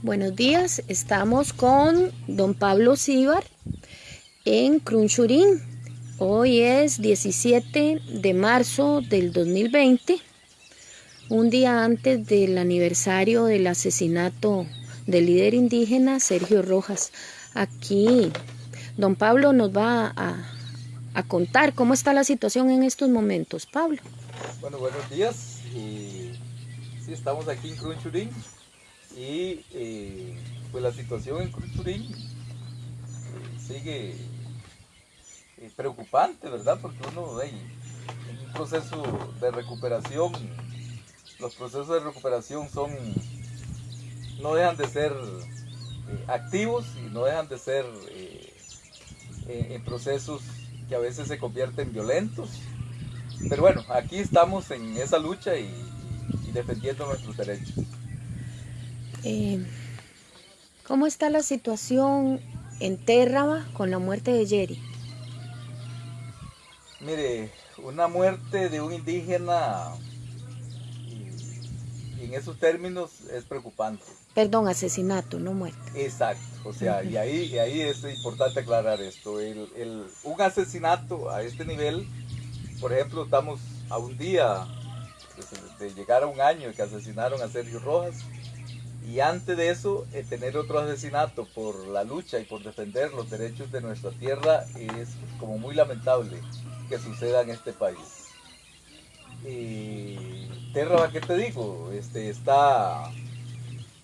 Buenos días, estamos con don Pablo Síbar en Crunchurín. Hoy es 17 de marzo del 2020, un día antes del aniversario del asesinato del líder indígena Sergio Rojas. Aquí don Pablo nos va a, a contar cómo está la situación en estos momentos. Pablo. Bueno, buenos días. Y, sí, estamos aquí en Crunchurín y eh, pues la situación en Crunchurín eh, sigue eh, preocupante, ¿verdad? Porque uno hay un proceso de recuperación, los procesos de recuperación son, no dejan de ser activos y no dejan de ser en procesos que a veces se convierten violentos. Pero bueno, aquí estamos en esa lucha y defendiendo nuestros derechos. Eh, ¿Cómo está la situación en Térraba con la muerte de Jerry? Mire, una muerte de un indígena en esos términos es preocupante. Perdón, asesinato, no muerte. Exacto, o sea, y, ahí, y ahí es importante aclarar esto. El, el, un asesinato a este nivel, por ejemplo, estamos a un día de, de llegar a un año que asesinaron a Sergio Rojas, y antes de eso, eh, tener otro asesinato por la lucha y por defender los derechos de nuestra tierra es como muy lamentable que suceda en este país. Y Terra, ¿qué te digo? Este, está,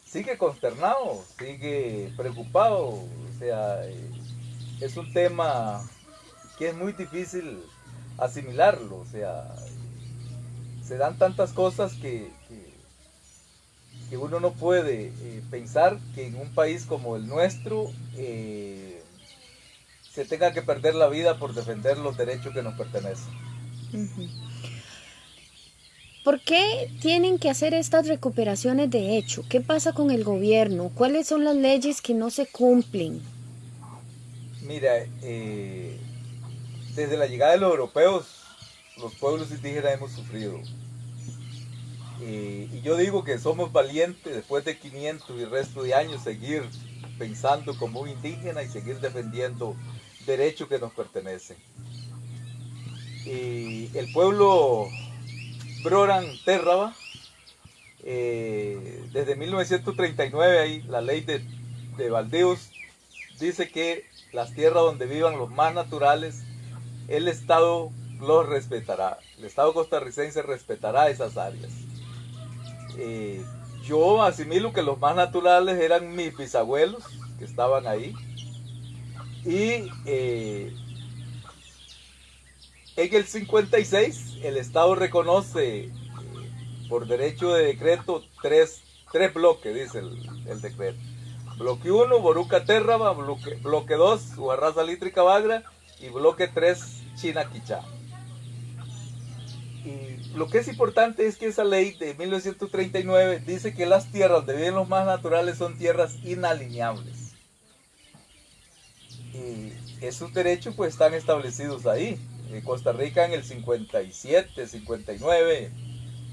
sigue consternado, sigue preocupado, o sea, eh, es un tema que es muy difícil asimilarlo, o sea, se dan tantas cosas que, que uno no puede eh, pensar que en un país como el nuestro eh, se tenga que perder la vida por defender los derechos que nos pertenecen. ¿Por qué tienen que hacer estas recuperaciones de hecho? ¿Qué pasa con el gobierno? ¿Cuáles son las leyes que no se cumplen? Mira, eh, desde la llegada de los europeos, los pueblos indígenas hemos sufrido y yo digo que somos valientes después de 500 y resto de años seguir pensando como un indígena y seguir defendiendo derechos que nos pertenecen. Y el pueblo Broran Terraba, eh, desde 1939 ahí la ley de, de dice que las tierras donde vivan los más naturales, el Estado los respetará. El Estado costarricense respetará esas áreas. Eh, yo asimilo que los más naturales eran mis bisabuelos que estaban ahí. Y eh, en el 56 el Estado reconoce eh, por derecho de decreto tres, tres bloques, dice el, decreto. Bloque 1, Boruca Terraba, bloque, bloque 2, Uarraza Lítrica Bagra y bloque 3, China Quichá. Lo que es importante es que esa ley de 1939 dice que las tierras de bienes más naturales son tierras inalineables. Y esos derechos pues están establecidos ahí. En Costa Rica en el 57, 59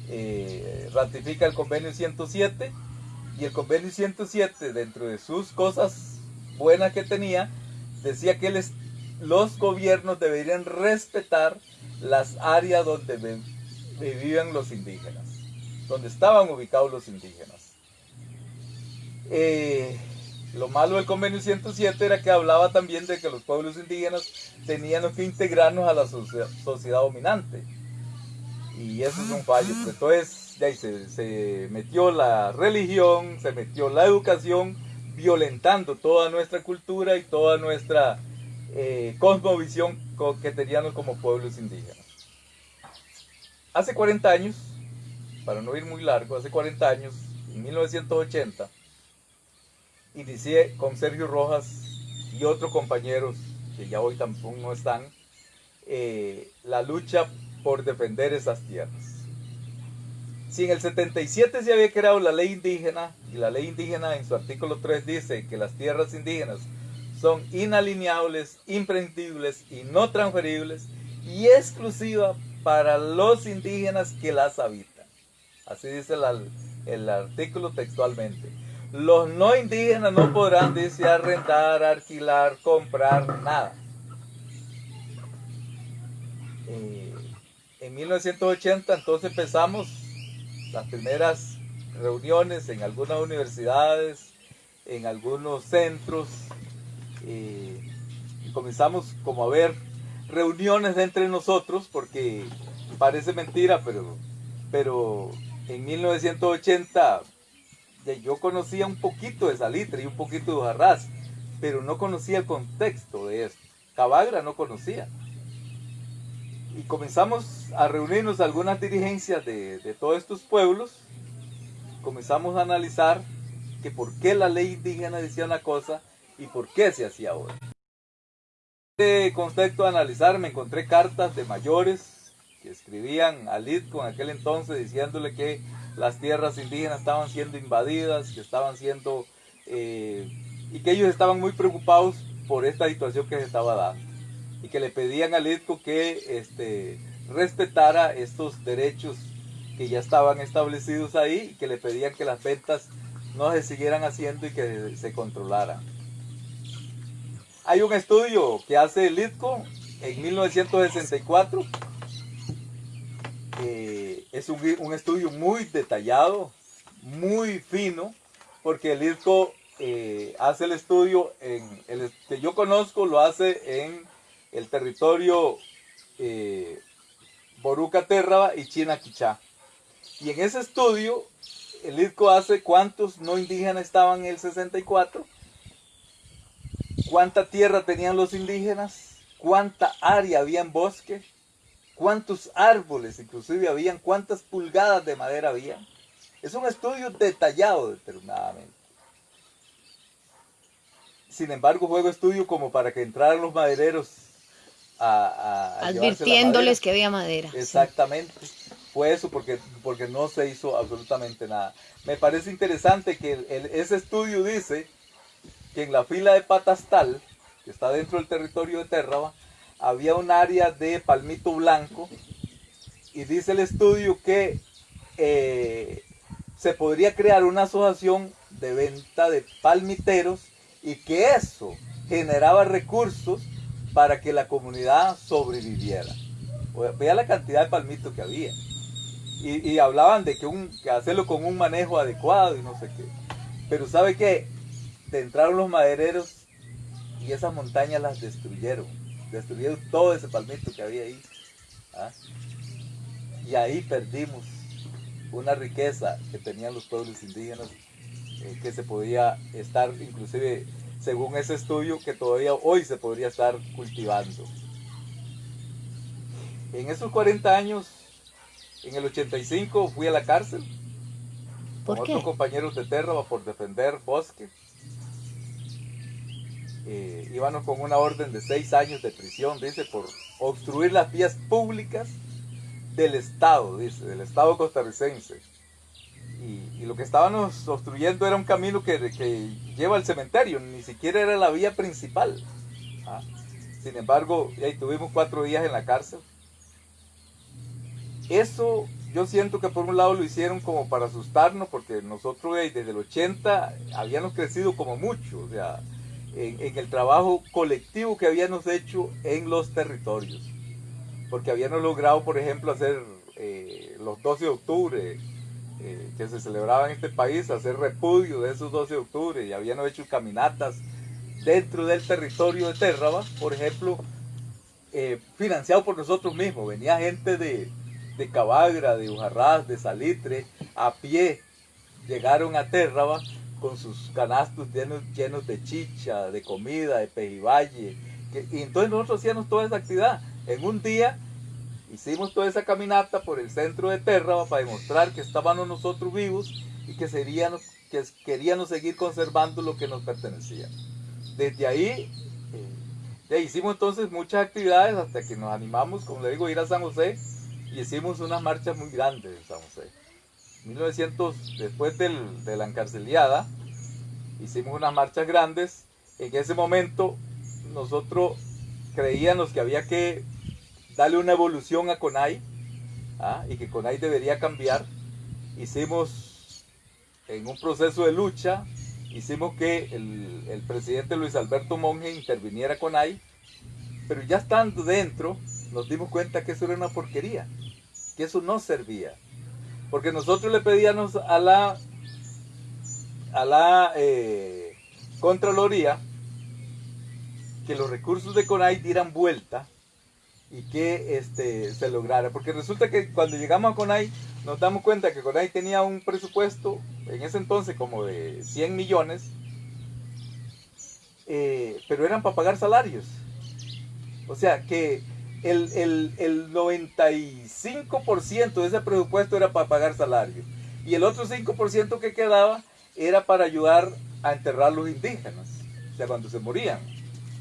eh, ratifica el convenio 107 y el convenio 107 dentro de sus cosas buenas que tenía decía que los gobiernos deberían respetar las áreas donde vivían los indígenas, donde estaban ubicados los indígenas. Eh, lo malo del convenio 107 era que hablaba también de que los pueblos indígenas tenían que integrarnos a la sociedad, dominante. Y eso es un fallo. Entonces, ahí se, se metió la religión, se metió la educación, violentando toda nuestra cultura y toda nuestra eh, cosmovisión que teníamos como pueblos indígenas. Hace 40 años, para no ir muy largo, hace 40 años, en 1980, inicié con Sergio Rojas y otros compañeros que ya hoy tampoco están, eh, la lucha por defender esas tierras. Si en el 77 se había creado la ley indígena, y la ley indígena en su artículo 3 dice que las tierras indígenas son inalineables, imprendibles y no transferibles y exclusiva para los indígenas que las habitan. Así dice el artículo textualmente. los no indígenas no podrán, dice, arrendar, alquilar, comprar, nada. Eh, en 1980 entonces empezamos las primeras reuniones en algunas universidades, en algunos centros, eh, y comenzamos como a ver reuniones entre nosotros, porque parece mentira, pero, pero en 1980 yo conocía un poquito de Salitre y un poquito de Ujarrás, pero no conocía el contexto de esto. Cabagra no conocía. Y comenzamos a reunirnos algunas dirigencias de, de todos estos pueblos. Comenzamos a analizar que por qué la ley indígena decía una cosa y por qué se hacía otra. En este contexto de analizar me encontré cartas de mayores que escribían a Litco en aquel entonces diciéndole que las tierras indígenas estaban siendo invadidas, que estaban siendo, eh, y que ellos estaban muy preocupados por esta situación que se estaba dando. Y que le pedían al ITCO que este, respetara estos derechos que ya estaban establecidos ahí y que le pedían que las ventas no se siguieran haciendo y que se controlaran. Hay un estudio que hace el ITCO en 1964 es un, estudio muy detallado, muy fino, porque el IRCO eh, hace el estudio en el que yo conozco, lo hace en el territorio eh, Boruca Terraba y China Quichá. Y en ese estudio, el IRCO hace cuántos no indígenas estaban en el 64, cuánta tierra tenían los indígenas, cuánta área había en bosque, cuántos árboles inclusive habían, cuántas pulgadas de madera había. Es un estudio detallado determinadamente. Sin embargo, juego estudio como para que entraran los madereros a... Advirtiéndoles que había madera. Exactamente. Fue eso porque, porque no se hizo absolutamente nada. Me parece interesante que ese estudio dice que en la fila de Patastal, que está dentro del territorio de Terraba, había un área de palmito blanco y dice el estudio que eh, se podría crear una asociación de venta de palmiteros y que eso generaba recursos para que la comunidad sobreviviera. Vea la cantidad de palmito que había. Y, hablaban de que, que hacerlo con un manejo adecuado y no sé qué. Pero ¿sabe qué? Entraron los madereros y esas montañas las destruyeron destruyeron todo ese palmito que había ahí. ¿ah? Y ahí perdimos una riqueza que tenían los pueblos indígenas eh, que se podía estar, inclusive según ese estudio, que todavía hoy se podría estar cultivando. En esos 40 años, en el 85 fui a la cárcel ¿Por con otros compañeros de Terra por defender bosque eh, íbamos con una orden de seis años de prisión, dice, por obstruir las vías públicas del Estado, dice, del Estado costarricense. Y, lo que estábamos obstruyendo era un camino que, que, lleva al cementerio, ni siquiera era la vía principal. ¿ah? Sin embargo, ahí tuvimos cuatro días en la cárcel. Eso yo siento que por un lado lo hicieron como para asustarnos, porque nosotros desde el 80 habíamos crecido como mucho, o sea, en, el trabajo colectivo que habíamos hecho en los territorios. Porque habíamos logrado, por ejemplo, hacer eh, los 12 de octubre, eh, que se celebraba en este país, hacer repudio de esos 12 de octubre, y habíamos hecho caminatas dentro del territorio de Terraba, por ejemplo, eh, financiado por nosotros mismos. Venía gente de, de Cabagra, de Ujarrás, de Salitre, a pie, llegaron a Terraba con sus canastos llenos, llenos de chicha, de comida, de pejiballe. y entonces nosotros hacíamos toda esa actividad. En un día hicimos toda esa caminata por el centro de Terra para demostrar que estábamos nosotros vivos y que, seríamos, que queríamos seguir conservando lo que nos pertenecía. Desde ahí eh, hicimos entonces muchas actividades hasta que nos animamos, como le digo, a ir a San José y hicimos unas marchas muy grandes en San José. 1900, después de la encarceliada, hicimos unas marchas grandes. En ese momento nosotros creíamos que había que darle una evolución a CONAI ¿ah? y que CONAI debería cambiar. Hicimos en un proceso de lucha hicimos que el, el presidente Luis Alberto Monge interviniera con ahí, pero ya estando dentro nos dimos cuenta que eso era una porquería, que eso no servía. Porque nosotros le pedíamos a la, a la eh, Contraloría que los recursos de CONAI dieran vuelta y que este, se lograra. Porque resulta que cuando llegamos a CONAI nos damos cuenta que CONAI tenía un presupuesto en ese entonces como de 100 millones, eh, pero eran para pagar salarios. O sea que el, el, el 95% de ese presupuesto era para pagar salarios. Y el otro 5% que quedaba era para ayudar a enterrar los indígenas, o sea, cuando se morían.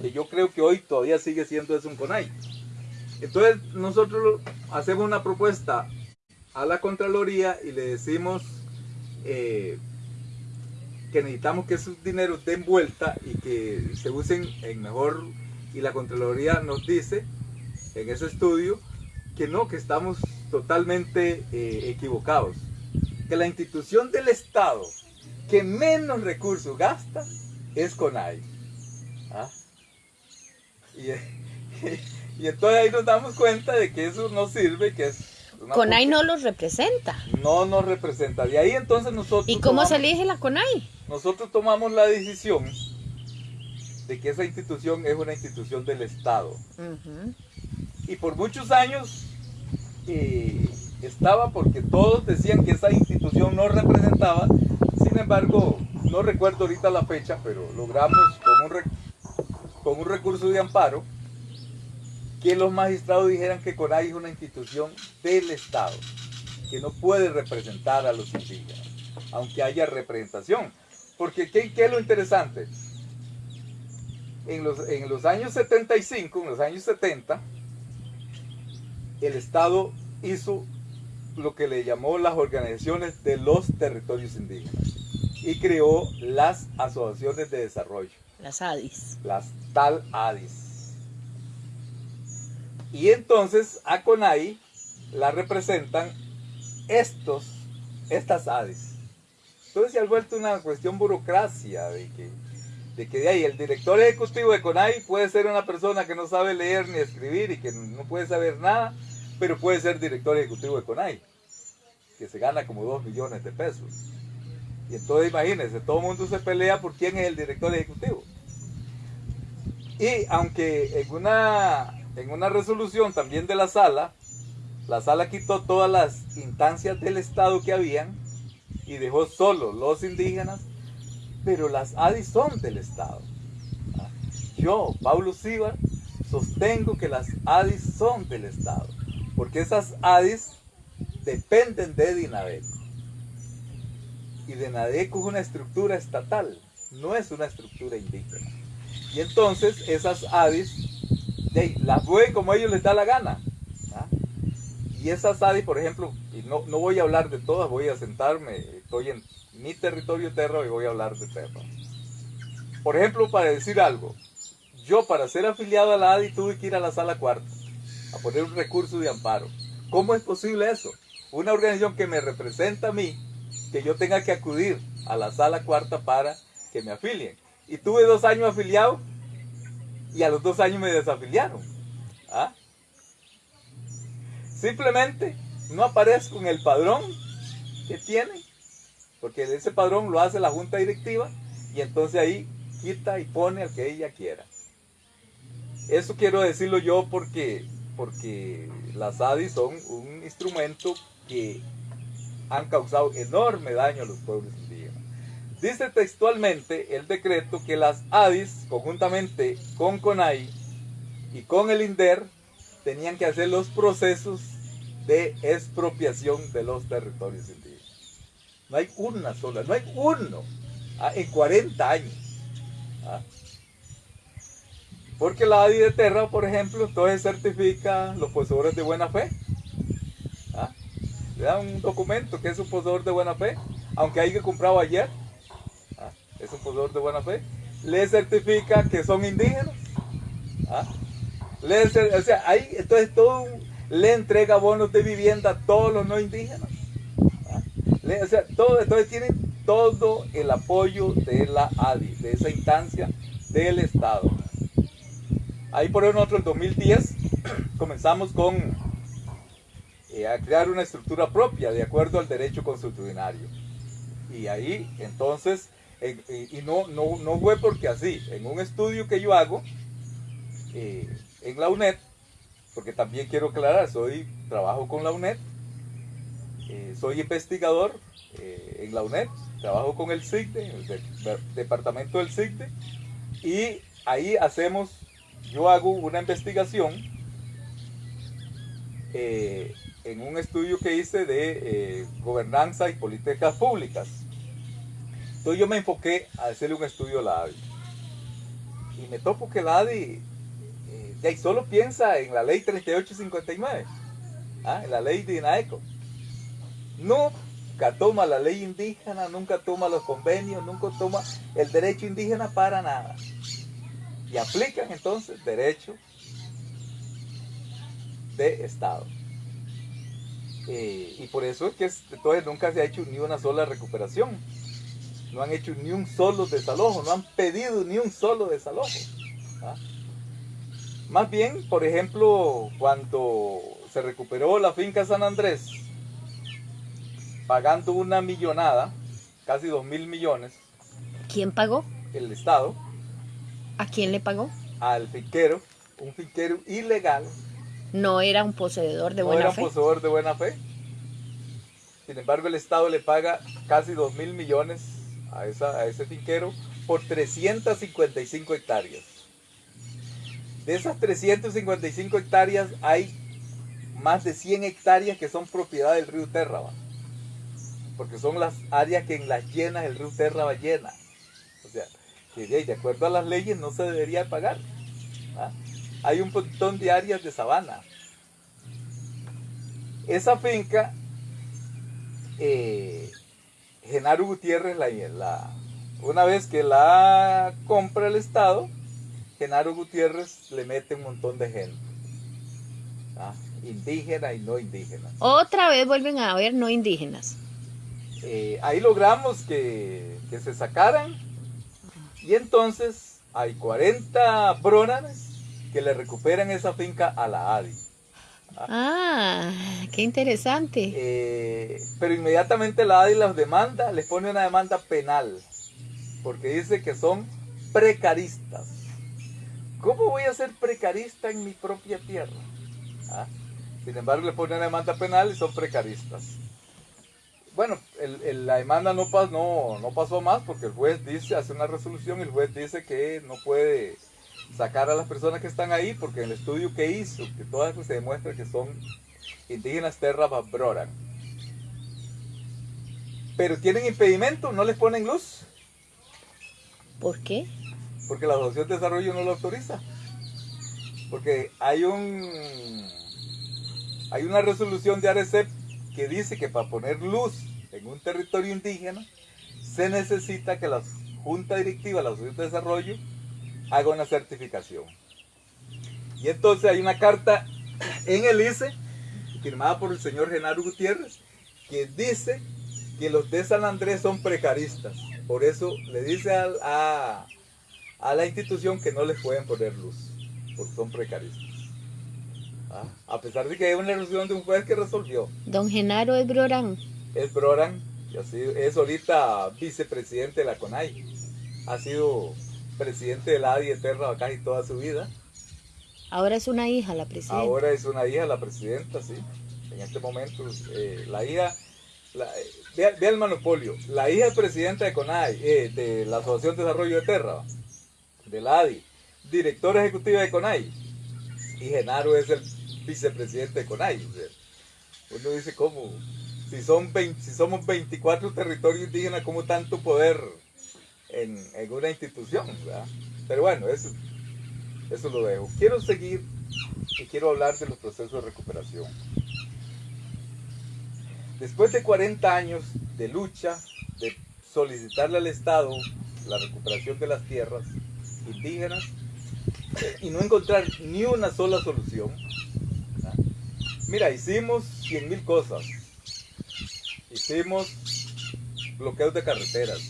Y yo creo que hoy todavía sigue siendo eso un CONAI. Entonces nosotros hacemos una propuesta a la Contraloría y le decimos eh, que necesitamos que esos dineros den vuelta y que se usen en mejor... Y la Contraloría nos dice en ese estudio que no, que estamos totalmente eh, equivocados. Que la institución del Estado que menos recursos gasta es CONAI. ¿Ah? Y, entonces ahí nos damos cuenta de que eso no sirve, que es... CONAI no los representa. No nos representa. De ahí entonces nosotros... ¿Y cómo se elige la CONAI? Nosotros tomamos la decisión de que esa institución es una institución del Estado. Y por muchos años eh, estaba porque todos decían que esa institución no representaba. Sin embargo, no recuerdo ahorita la fecha, pero logramos con un, con un recurso de amparo que los magistrados dijeran que CONAI es una institución del Estado, que no puede representar a los indígenas, aunque haya representación. Porque ¿qué, qué es lo interesante? En los, en los años 75, en los años 70, el Estado hizo lo que le llamó las organizaciones de los territorios indígenas y creó las asociaciones de desarrollo. Las ADIS. Las tal ADIS. Y entonces a CONAI la representan estos, estas ADIS. Entonces se ha vuelto una cuestión burocracia de que, de que de ahí el director ejecutivo de CONAI puede ser una persona que no sabe leer ni escribir y que no puede saber nada pero puede ser director ejecutivo de CONAI, que se gana como 2 millones de pesos. Y entonces imagínense, todo el mundo se pelea por quién es el director ejecutivo. Y aunque en una, en una resolución también de la sala, la sala quitó todas las instancias del Estado que habían y dejó solo los indígenas, pero las ADI son del Estado. Yo, Pablo Siva, sostengo que las ADI son del Estado porque esas ADIs dependen de Dinadeco. Y Dinadeco es una estructura estatal, no es una estructura indígena. Y entonces esas ADIs las mueven como ellos les da la gana. ¿ah? Y esas ADIs, por ejemplo, no, no voy a hablar de todas, voy a sentarme, estoy en mi territorio terra y voy a hablar de terra. Por ejemplo, para decir algo, yo para ser afiliado a la ADI tuve que ir a la sala cuarta a poner un recurso de amparo. ¿Cómo es posible eso? Una organización que me representa a mí, que yo tenga que acudir a la sala cuarta para que me afilien. Y tuve dos años afiliado y a los dos años me desafiliaron. ¿Ah? Simplemente no aparezco en el padrón que tiene, porque ese padrón lo hace la junta directiva y entonces ahí quita y pone al que ella quiera. Eso quiero decirlo yo porque porque las ADIs son un instrumento que han causado enorme daño a los pueblos indígenas. Dice textualmente el decreto que las ADIs, conjuntamente con CONAI y con el INDER, tenían que hacer los procesos de expropiación de los territorios indígenas. No hay una sola, no hay uno ah, en 40 años. ¿ah? Porque la ADI de Terra, por ejemplo, entonces certifica los poseedores de buena fe. ¿Ah? Le da un documento que es un poseedor de buena fe, aunque haya comprado ayer. Es un poseedor de buena fe. Le certifica que son indígenas. Le, o sea, ahí, entonces todo le entrega bonos de vivienda a todos los no indígenas. O sea, todo, entonces tienen todo el apoyo de la ADI, de esa instancia del Estado. Ahí por nosotros en 2010 comenzamos con eh, a crear una estructura propia de acuerdo al derecho constitucionario. Y ahí entonces, y no, no, no fue porque así, en un estudio que yo hago eh, en la UNED, porque también quiero aclarar, soy, trabajo con la UNED, eh, soy investigador en la UNED, trabajo con el CICTE, el departamento del CICTE, y ahí hacemos, yo hago una investigación eh, en un estudio que hice de eh, gobernanza y políticas públicas. Entonces yo me enfoqué a hacerle un estudio a la ADI. Y me topo que la ADI eh, solo piensa en la ley 3859, ¿ah? en la ley de INAECO. Nunca toma la ley indígena, nunca toma los convenios, nunca toma el derecho indígena para nada. Y aplican entonces derecho de Estado. Eh, y por eso es que entonces nunca se ha hecho ni una sola recuperación. No han hecho ni un solo desalojo, no han pedido ni un solo desalojo. ¿ah? Más bien, por ejemplo, cuando se recuperó la finca San Andrés, pagando una millonada, casi dos mil millones. ¿Quién pagó? El Estado. ¿A quién le pagó? Al finquero, un finquero ilegal no era un poseedor de buena fe. No era un poseedor de buena fe. Sin embargo, el Estado le paga casi 2 mil millones a, esa, a ese finquero por 355 hectáreas. De esas 355 hectáreas hay más de 100 hectáreas que son propiedad del río Terraba. Porque son las áreas que en las llenas el río Terraba llena. O sea, que de acuerdo a las leyes no se debería pagar. ¿ah? hay un montón de áreas de sabana. Esa finca, eh, Genaro Gutiérrez, la, una vez que la compra el Estado, Genaro Gutiérrez le mete un montón de gente. ¿ah? Indígena y no indígenas. Otra vez vuelven a haber no indígenas. Eh, ahí logramos que, que, se sacaran y entonces hay 40 bronanes que le recuperan esa finca a la ADI. Ah, qué interesante. Eh, pero inmediatamente la ADI las demanda, les pone una demanda penal, porque dice que son precaristas. ¿Cómo voy a ser precarista en mi propia tierra? ¿Ah? Sin embargo, le pone una demanda penal y son precaristas. Bueno, la demanda no, no, no pasó más porque el juez dice, hace una resolución y el juez dice que no puede sacar a las personas que están ahí, porque en el estudio que hizo, que todas se demuestra que son indígenas terra babroran. Pero tienen impedimento, no les ponen luz. ¿Por qué? Porque la Asociación de Desarrollo no lo autoriza. Porque hay un hay una resolución de ARECEP que dice que para poner luz en un territorio indígena se necesita que la Junta Directiva, la Asociación de Desarrollo, haga una certificación. Y entonces hay una carta en el ICE, firmada por el señor Genaro Gutiérrez, que dice que los de San Andrés son precaristas. Por eso le dice a, la institución que no les pueden poner luz, porque son precaristas. Ah, a pesar de que hay una resolución de un juez que resolvió. Don Genaro es Es así, es ahorita vicepresidente de la CONAI. Ha sido presidente de la ADI Eterna casi toda su vida. Ahora es una hija la presidenta. Ahora es una hija la presidenta, sí. En este momento, eh, la hija, vea, el monopolio, la hija es presidenta de CONAI, eh, de la Asociación de Desarrollo de Terra, de la ADI, directora ejecutiva de CONAI, y Genaro es el vicepresidente de CONAI. uno dice, ¿cómo? Si, son si somos 24 territorios indígenas, ¿cómo tanto poder en, una institución, Pero bueno, eso, eso lo dejo. Quiero seguir y quiero hablar de los procesos de recuperación. Después de 40 años de lucha, de solicitarle al Estado la recuperación de las tierras indígenas y no encontrar ni una sola solución, mira, hicimos 100 mil cosas. Hicimos bloqueos de carreteras.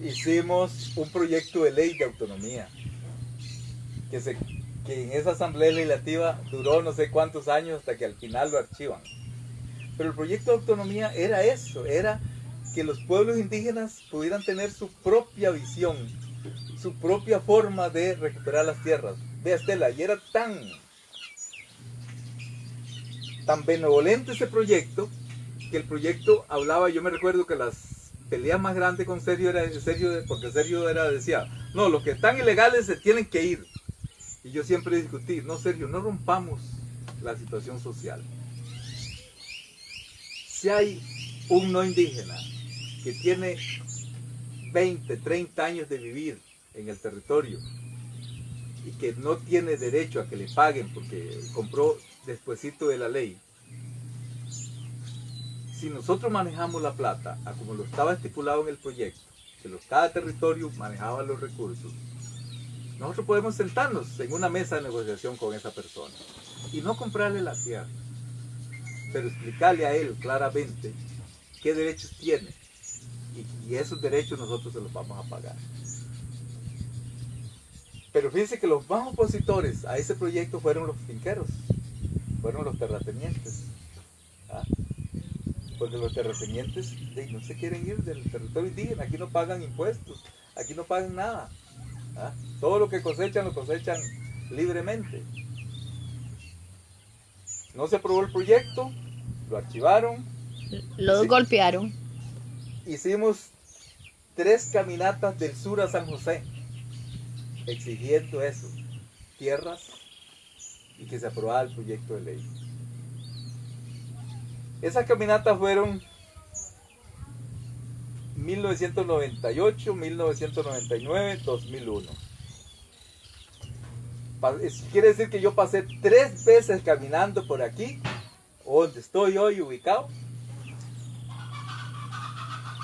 Hicimos un proyecto de ley de autonomía que, en esa asamblea legislativa duró no sé cuántos años hasta que al final lo archivan. Pero el proyecto de autonomía era eso, era que los pueblos indígenas pudieran tener su propia visión, su propia forma de recuperar las tierras. Vea Estela, y era tan, tan benevolente ese proyecto, que el proyecto hablaba, yo me recuerdo que las peleas más grandes con Sergio era Sergio, porque Sergio era, decía, no, los que están ilegales se tienen que ir. Y yo siempre discutí, no Sergio, no rompamos la situación social. Si hay un no indígena que tiene 20, 30 años de vivir en el territorio y que no tiene derecho a que le paguen porque compró despuesito de la ley, si nosotros manejamos la plata a como lo estaba estipulado en el proyecto, que cada territorio manejaba los recursos, nosotros podemos sentarnos en una mesa de negociación con esa persona y no comprarle la tierra, pero explicarle a él claramente qué derechos tiene y, esos derechos nosotros se los vamos a pagar. Pero fíjense que los más opositores a ese proyecto fueron los finqueros, fueron los terratenientes. ¿ah? Porque los terratenientes no se quieren ir del territorio indígena, aquí no pagan impuestos, aquí no pagan nada. ¿ah? Todo lo que cosechan lo cosechan libremente. No se aprobó el proyecto, lo archivaron. Lo golpearon hicimos tres caminatas del sur a San José, exigiendo eso, tierras y que se aprobara el proyecto de ley. Esas caminatas fueron 1998, 1999, 2001. Quiere decir que yo pasé tres veces caminando por aquí, donde estoy hoy ubicado,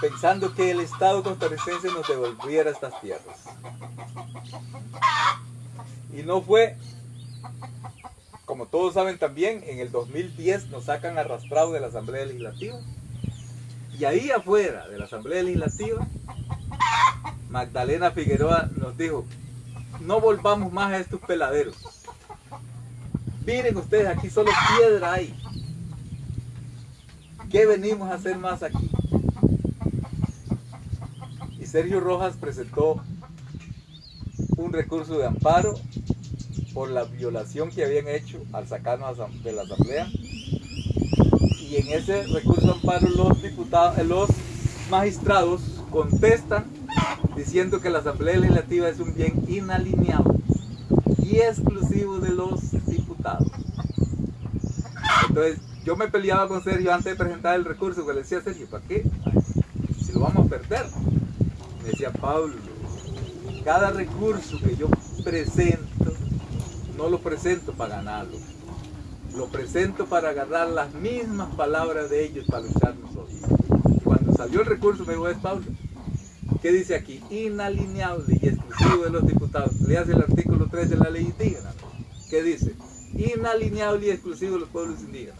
pensando que el Estado costarricense nos devolviera estas tierras. Y no fue, como todos saben también, en el 2010 nos sacan arrastrado de la Asamblea Legislativa. Y ahí afuera de la Asamblea Legislativa, Magdalena Figueroa nos dijo, no volvamos más a estos peladeros. Miren ustedes, aquí solo piedra hay. ¿Qué venimos a hacer más aquí? Sergio Rojas presentó un recurso de amparo por la violación que habían hecho al sacarnos de la asamblea y en ese recurso de amparo los diputados, los magistrados contestan diciendo que la asamblea legislativa es un bien inalineado y exclusivo de los diputados. Entonces yo me peleaba con Sergio antes de presentar el recurso, que le decía Sergio, ¿para qué? Si lo vamos a perder decía Pablo, cada recurso que yo presento, no lo presento para ganarlo, lo presento para agarrar las mismas palabras de ellos para luchar nosotros. cuando salió el recurso me dijo, es Pablo, ¿qué dice aquí? Inalineable y exclusivo de los diputados. Le hace el artículo 3 de la ley indígena. ¿Qué dice? Inalineable y exclusivo de los pueblos indígenas.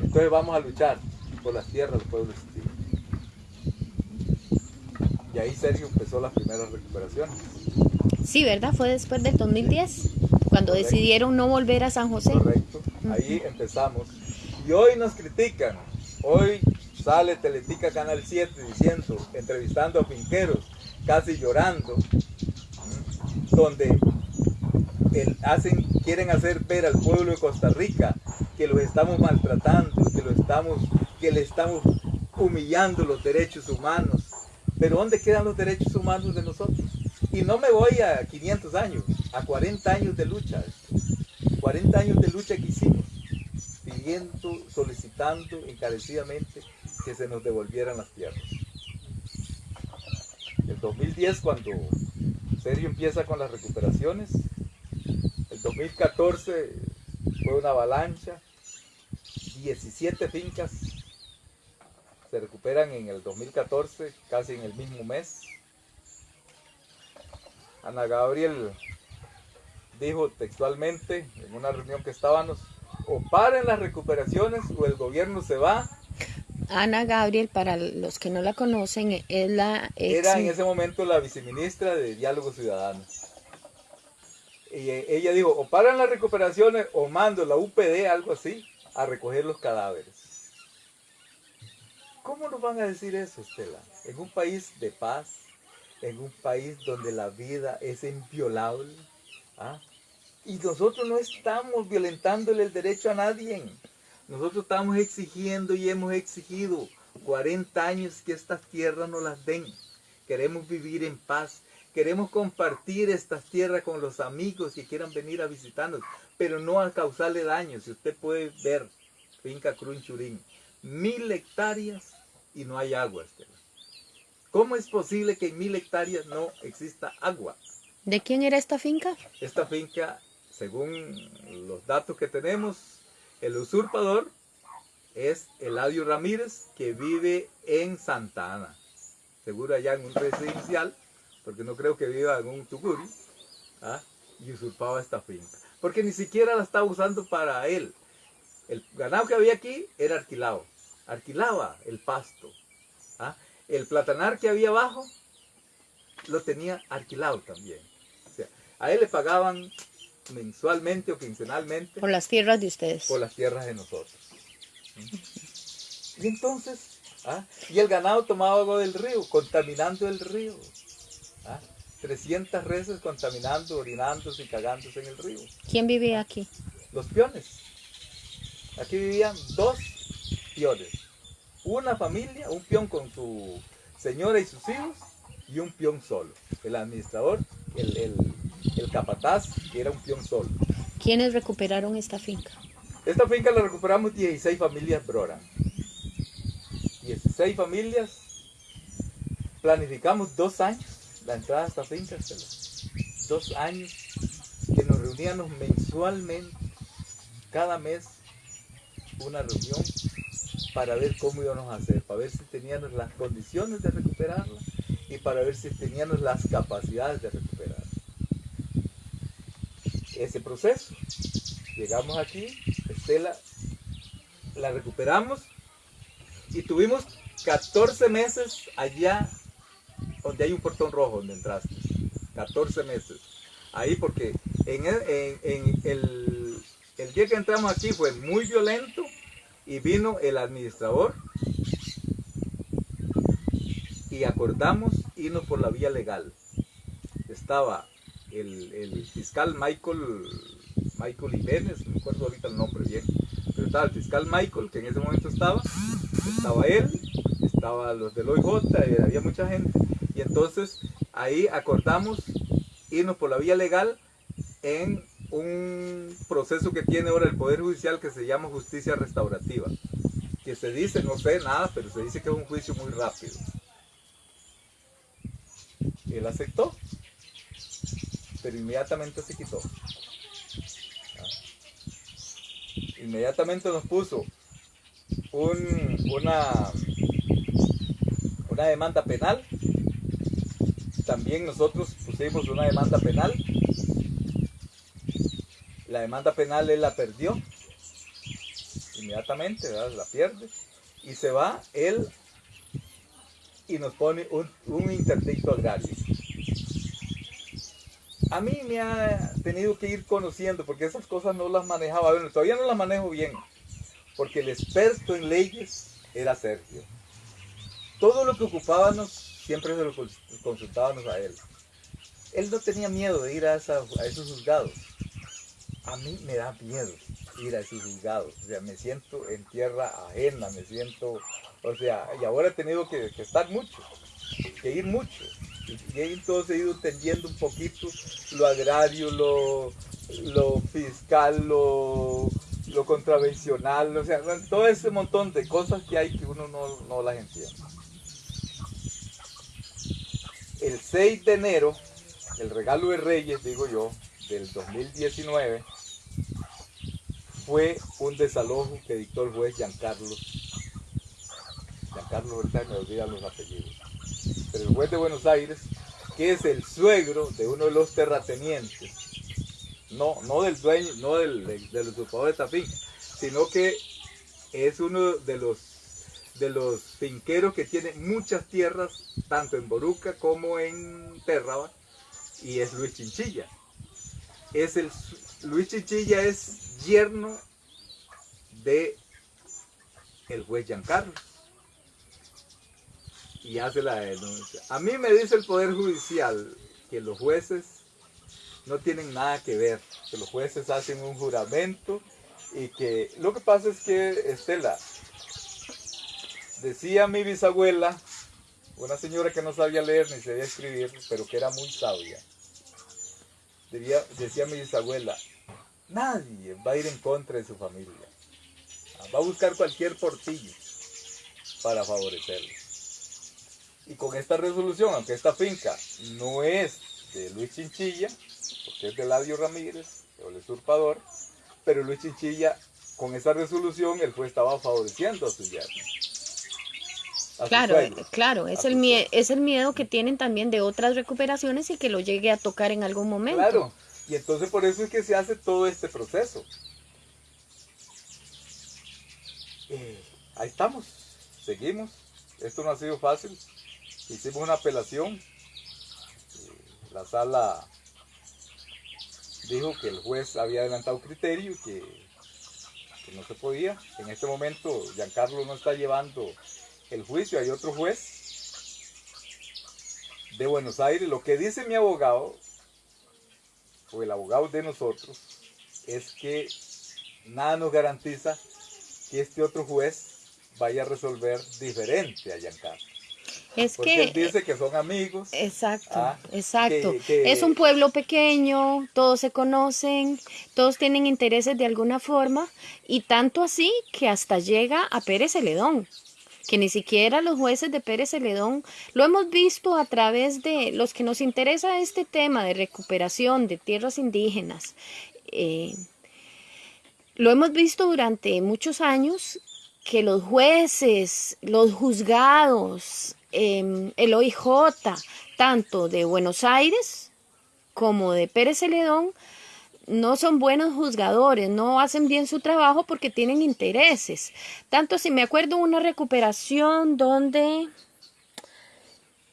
Entonces vamos a luchar por las tierras de los pueblos indígenas. Y ahí Sergio empezó las primeras recuperaciones. Sí, ¿verdad? Fue después del 2010, cuando decidieron no volver a San José. Correcto, ahí empezamos. Y hoy nos critican, hoy sale Teletica Canal 7 diciendo, entrevistando a finqueros, casi llorando, donde hacen, quieren hacer ver al pueblo de Costa Rica que los estamos maltratando, que, lo estamos, que le estamos humillando los derechos humanos, pero ¿dónde quedan los derechos humanos de nosotros? Y no me voy a 500 años, a 40 años de lucha. 40 años de lucha que hicimos, pidiendo, solicitando encarecidamente que se nos devolvieran las tierras. El 2010, cuando Sergio empieza con las recuperaciones, el 2014 fue una avalancha, 17 fincas se recuperan en el 2014, casi en el mismo mes. Ana Gabriel dijo textualmente en una reunión que estábamos, o paren las recuperaciones o el gobierno se va Ana Gabriel, para los que no la conocen, es la ex... Era en ese momento la viceministra de Diálogo Ciudadano. Y eh, ella dijo, o paran las recuperaciones o mando la UPD, algo así, a recoger los cadáveres. ¿Cómo nos van a decir eso, Estela? En un país de paz, en un país donde la vida es inviolable. ¿ah? Y nosotros no estamos violentándole el derecho a nadie. Nosotros estamos exigiendo y hemos exigido 40 años que estas tierras nos las den. Queremos vivir en paz. Queremos compartir estas tierras con los amigos que quieran venir a visitarnos, pero no a causarle daño. Si usted puede ver, finca Crunchurín, mil hectáreas y no hay agua, Estela. ¿Cómo es posible que en mil hectáreas no exista agua? ¿De quién era esta finca? Esta finca, según los datos que tenemos, el usurpador es Eladio Ramírez, que vive en Santa Ana. Seguro allá en un residencial, porque no creo que viva en un tucuri, ¿ah? y usurpaba esta finca. Porque ni siquiera la estaba usando para él. El ganado que había aquí era alquilado. Alquilaba el pasto. ¿ah? El platanar que había abajo lo tenía alquilado también. O sea, a él le pagaban mensualmente o quincenalmente. Por las tierras de ustedes. Por las tierras de nosotros. Y entonces, ¿ah? y el ganado tomaba agua del río, contaminando el río. ¿ah? 300 reses contaminando, orinándose y cagándose en el río. ¿Quién vivía aquí? Los peones. Aquí vivían dos peones. Una familia, un peón con su señora y sus hijos, y un peón solo. El administrador, el, el, el capataz, que era un peón solo. ¿Quiénes recuperaron esta finca? Esta finca la recuperamos 16 familias Brora. 16 familias. Planificamos dos años la entrada a esta finca. Dos años que nos reuníamos mensualmente, cada mes, una reunión para ver cómo íbamos a hacer, para ver si teníamos las condiciones de recuperarla y para ver si teníamos las capacidades de recuperarla ese proceso. Llegamos aquí, Estela, la recuperamos y tuvimos 14 meses allá donde hay un portón rojo donde entraste. 14 meses. Ahí porque en, el, el, el día que entramos aquí fue muy violento y vino el administrador y acordamos irnos por la vía legal. Estaba el, fiscal Michael, Michael Jiménez, no me acuerdo ahorita el nombre bien, pero estaba el fiscal Michael, que en ese momento estaba, estaba él, estaba los del OIJ, había mucha gente, y entonces ahí acordamos irnos por la vía legal en un proceso que tiene ahora el Poder Judicial que se llama justicia restaurativa, que se dice, no sé nada, pero se dice que es un juicio muy rápido. Él aceptó pero inmediatamente se quitó. Inmediatamente nos puso una, una demanda penal. También nosotros pusimos una demanda penal. La demanda penal él la perdió. Inmediatamente, la pierde. Y se va él y nos pone un, un interdicto agrario a mí me ha tenido que ir conociendo porque esas cosas no las manejaba. Bueno, todavía no las manejo bien porque el experto en leyes era Sergio. Todo lo que ocupábamos siempre se lo consultábamos a él. Él no tenía miedo de ir a, esos juzgados. A mí me da miedo ir a esos juzgados. O sea, me siento en tierra ajena, me siento, o sea, y ahora he tenido que estar mucho, que ir mucho. Y entonces he ido entendiendo un poquito lo agrario, lo, fiscal, lo, lo contravencional, o sea, todo ese montón de cosas que hay que uno no, no las entiende. El 6 de enero, el regalo de Reyes, digo yo, del 2019, fue un desalojo que dictó el juez Giancarlo. Giancarlo, ahorita me olvidan los apellidos el juez de Buenos Aires, que es el suegro de uno de los terratenientes, no, no del dueño, no del, del, usurpador de Tafí, sino que es uno de los de los finqueros que tienen muchas tierras, tanto en Boruca como en Terraba, y es Luis Chinchilla. Es el, Luis Chinchilla es yerno de el juez Giancarlo y hace la denuncia. A mí me dice el Poder Judicial que los jueces no tienen nada que ver, que los jueces hacen un juramento y que lo que pasa es que Estela, decía mi bisabuela, una señora que no sabía leer ni sabía escribir, pero que era muy sabia, decía mi bisabuela, nadie va a ir en contra de su familia, va a buscar cualquier portillo para favorecerlos. Y con esta resolución, aunque esta finca no es de Luis Chinchilla, porque es de Ladio Ramírez, el usurpador, pero Luis Chinchilla, con esa resolución, el juez estaba favoreciendo a su yerno. Claro, claro, es el, es el miedo que tienen también de otras recuperaciones y que lo llegue a tocar en algún momento. Claro, y entonces por eso es que se hace todo este proceso. Eh, ahí estamos, seguimos. Esto no ha sido fácil hicimos una apelación. La sala dijo que el juez había adelantado criterio y que, no se podía. En este momento Giancarlo no está llevando el juicio, hay otro juez de Buenos Aires. Lo que dice mi abogado, o el abogado de nosotros, es que nada nos garantiza que este otro juez vaya a resolver diferente a Giancarlo. Es que él dice que son amigos. Exacto, ah, exacto. Es un pueblo pequeño, todos se conocen, todos tienen intereses de alguna forma y tanto así que hasta llega a Pérez Celedón, que ni siquiera los jueces de Pérez Celedón lo hemos visto a través de los que nos interesa este tema de recuperación de tierras indígenas. Eh, lo hemos visto durante muchos años que los jueces, los juzgados, Em, el OIJ, tanto de Buenos Aires como de Pérez Celedón, no son buenos juzgadores, no hacen bien su trabajo porque tienen intereses. Tanto si me acuerdo una recuperación donde,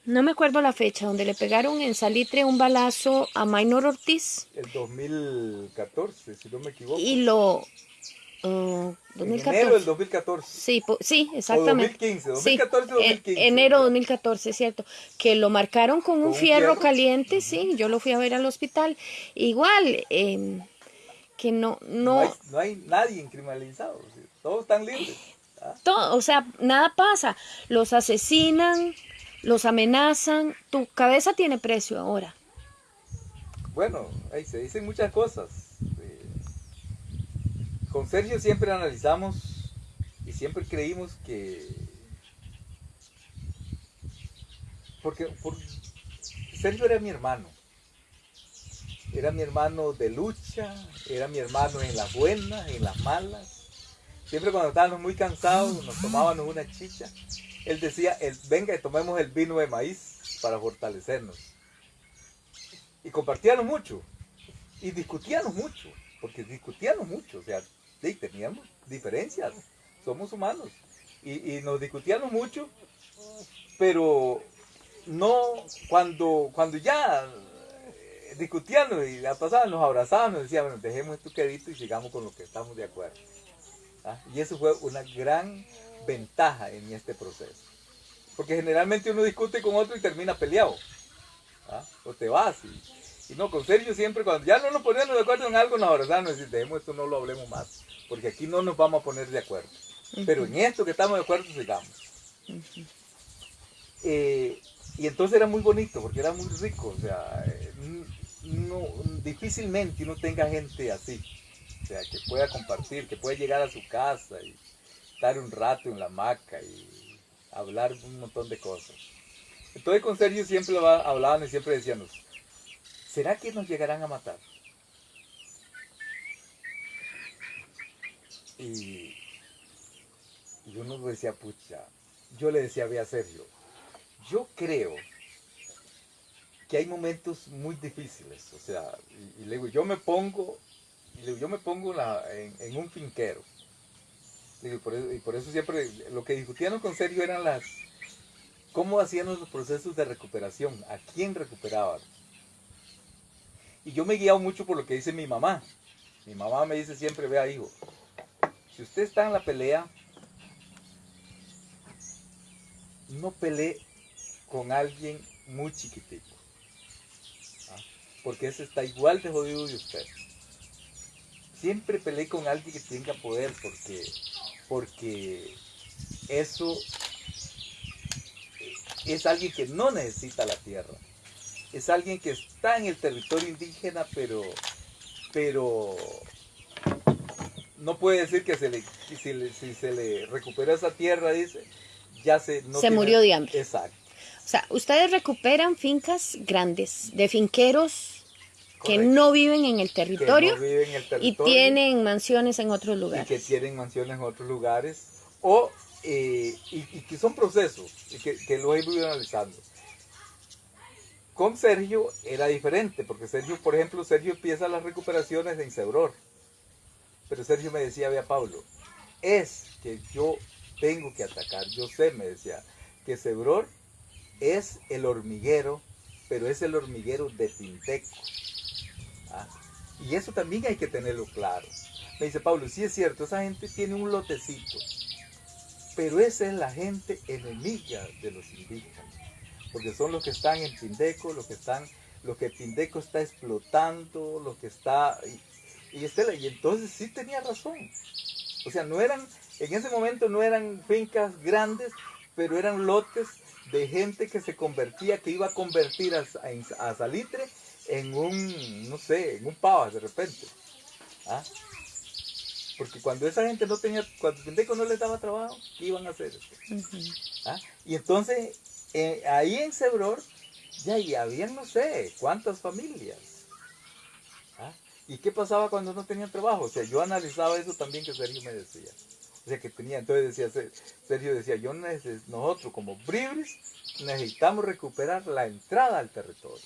no me acuerdo la fecha, donde le pegaron en Salitre un balazo a Maynor Ortiz. El 2014, si no me equivoco. Y lo, 2014. En enero del 2014. Sí, sí, exactamente. 2015, 2014 2015. enero 2014, cierto. Que lo marcaron con, un, fierro, caliente, sí, yo lo fui a ver al hospital. Igual, em, que no... No, no, hay, nadie criminalizado, todos están libres. ¿ah? Todo, o sea, nada pasa. Los asesinan, los amenazan, tu cabeza tiene precio ahora. Bueno, ahí se dicen muchas cosas con Sergio siempre analizamos y siempre creímos que... Porque Sergio era mi hermano. Era mi hermano de lucha, era mi hermano en las buenas, en las malas. Siempre cuando estábamos muy cansados, nos tomábamos una chicha. Él decía, venga, tomemos el vino de maíz para fortalecernos. Y compartíamos mucho. Y discutíamos mucho. Porque discutíamos mucho. O sea, sí, teníamos diferencias, somos humanos. Y, nos discutíamos mucho, pero no cuando, cuando ya eh, discutíamos y la pasaban, nos abrazaban, nos decían, bueno, dejemos esto quedito y sigamos con lo que estamos de acuerdo. ¿Ah? Y eso fue una gran ventaja en este proceso. Porque generalmente uno discute con otro y termina peleado. ¿ah? O te vas. Y, no, con Sergio siempre, cuando ya no nos poníamos de acuerdo en algo, nos abrazábamos y decíamos, dejemos esto, no lo hablemos más porque aquí no nos vamos a poner de acuerdo. Pero en esto que estamos de acuerdo, sigamos. Eh, y entonces era muy bonito, porque era muy rico, o sea, no, difícilmente uno tenga gente así, o sea, que pueda compartir, que pueda llegar a su casa y estar un rato en la hamaca y hablar un montón de cosas. Entonces con Sergio siempre hablaban y siempre decíamos, ¿será que nos llegarán a matar? Y, yo no decía, pucha, yo le decía a Sergio, yo creo que hay momentos muy difíciles, o sea, y, le digo, yo me pongo, y le digo, yo me pongo en, un finquero, Y por, eso, y por eso siempre lo que discutíamos con Sergio eran las, cómo hacían los procesos de recuperación, a quién recuperaban. Y yo me he guiado mucho por lo que dice mi mamá. Mi mamá me dice siempre, vea hijo, si usted está en la pelea, no pelee con alguien muy chiquitito. ¿ah? Porque ese está igual de jodido de usted. Siempre pelee con alguien que tenga poder porque, porque eso es alguien que no necesita la tierra. Es alguien que está en el territorio indígena, pero, pero no puede decir que se le, si, se le recupera esa tierra, dice, ya se... No se murió de hambre. Exacto. O sea, ustedes recuperan fincas grandes de finqueros que no viven en el territorio, y tienen mansiones en otros lugares. Y que tienen mansiones en otros lugares o eh, y, que son procesos y que, que lo he ido analizando. Con Sergio era diferente, porque Sergio, por ejemplo, Sergio empieza las recuperaciones en Cebror. Pero Sergio me decía, vea Pablo, es que yo tengo que atacar. Yo sé, me decía, que Cebror es el hormiguero, pero es el hormiguero de Tinteco. ¿Ah? Y eso también hay que tenerlo claro. Me dice Pablo, sí es cierto, esa gente tiene un lotecito, pero esa es la gente enemiga de los indígenas, porque son los que están en Pindeco, los que están, lo que Pindeco está explotando, lo que está... Y, Estela, y entonces sí tenía razón. O sea, no eran, en ese momento no eran fincas grandes, pero eran lotes de gente que se convertía, que iba a convertir a, a, Salitre en un, no sé, en un pavas de repente. ¿Ah? Porque cuando esa gente no tenía, cuando Penteco no les daba trabajo, ¿qué iban a hacer? ¿Ah? Y entonces, eh, ahí en Cebror, ya, ya habían no sé cuántas familias. ¿Y qué pasaba cuando no tenían trabajo? O sea, yo analizaba eso también que Sergio me decía. O sea, que tenía, entonces decía, Sergio decía, yo nosotros como Bribris necesitamos recuperar la entrada al territorio.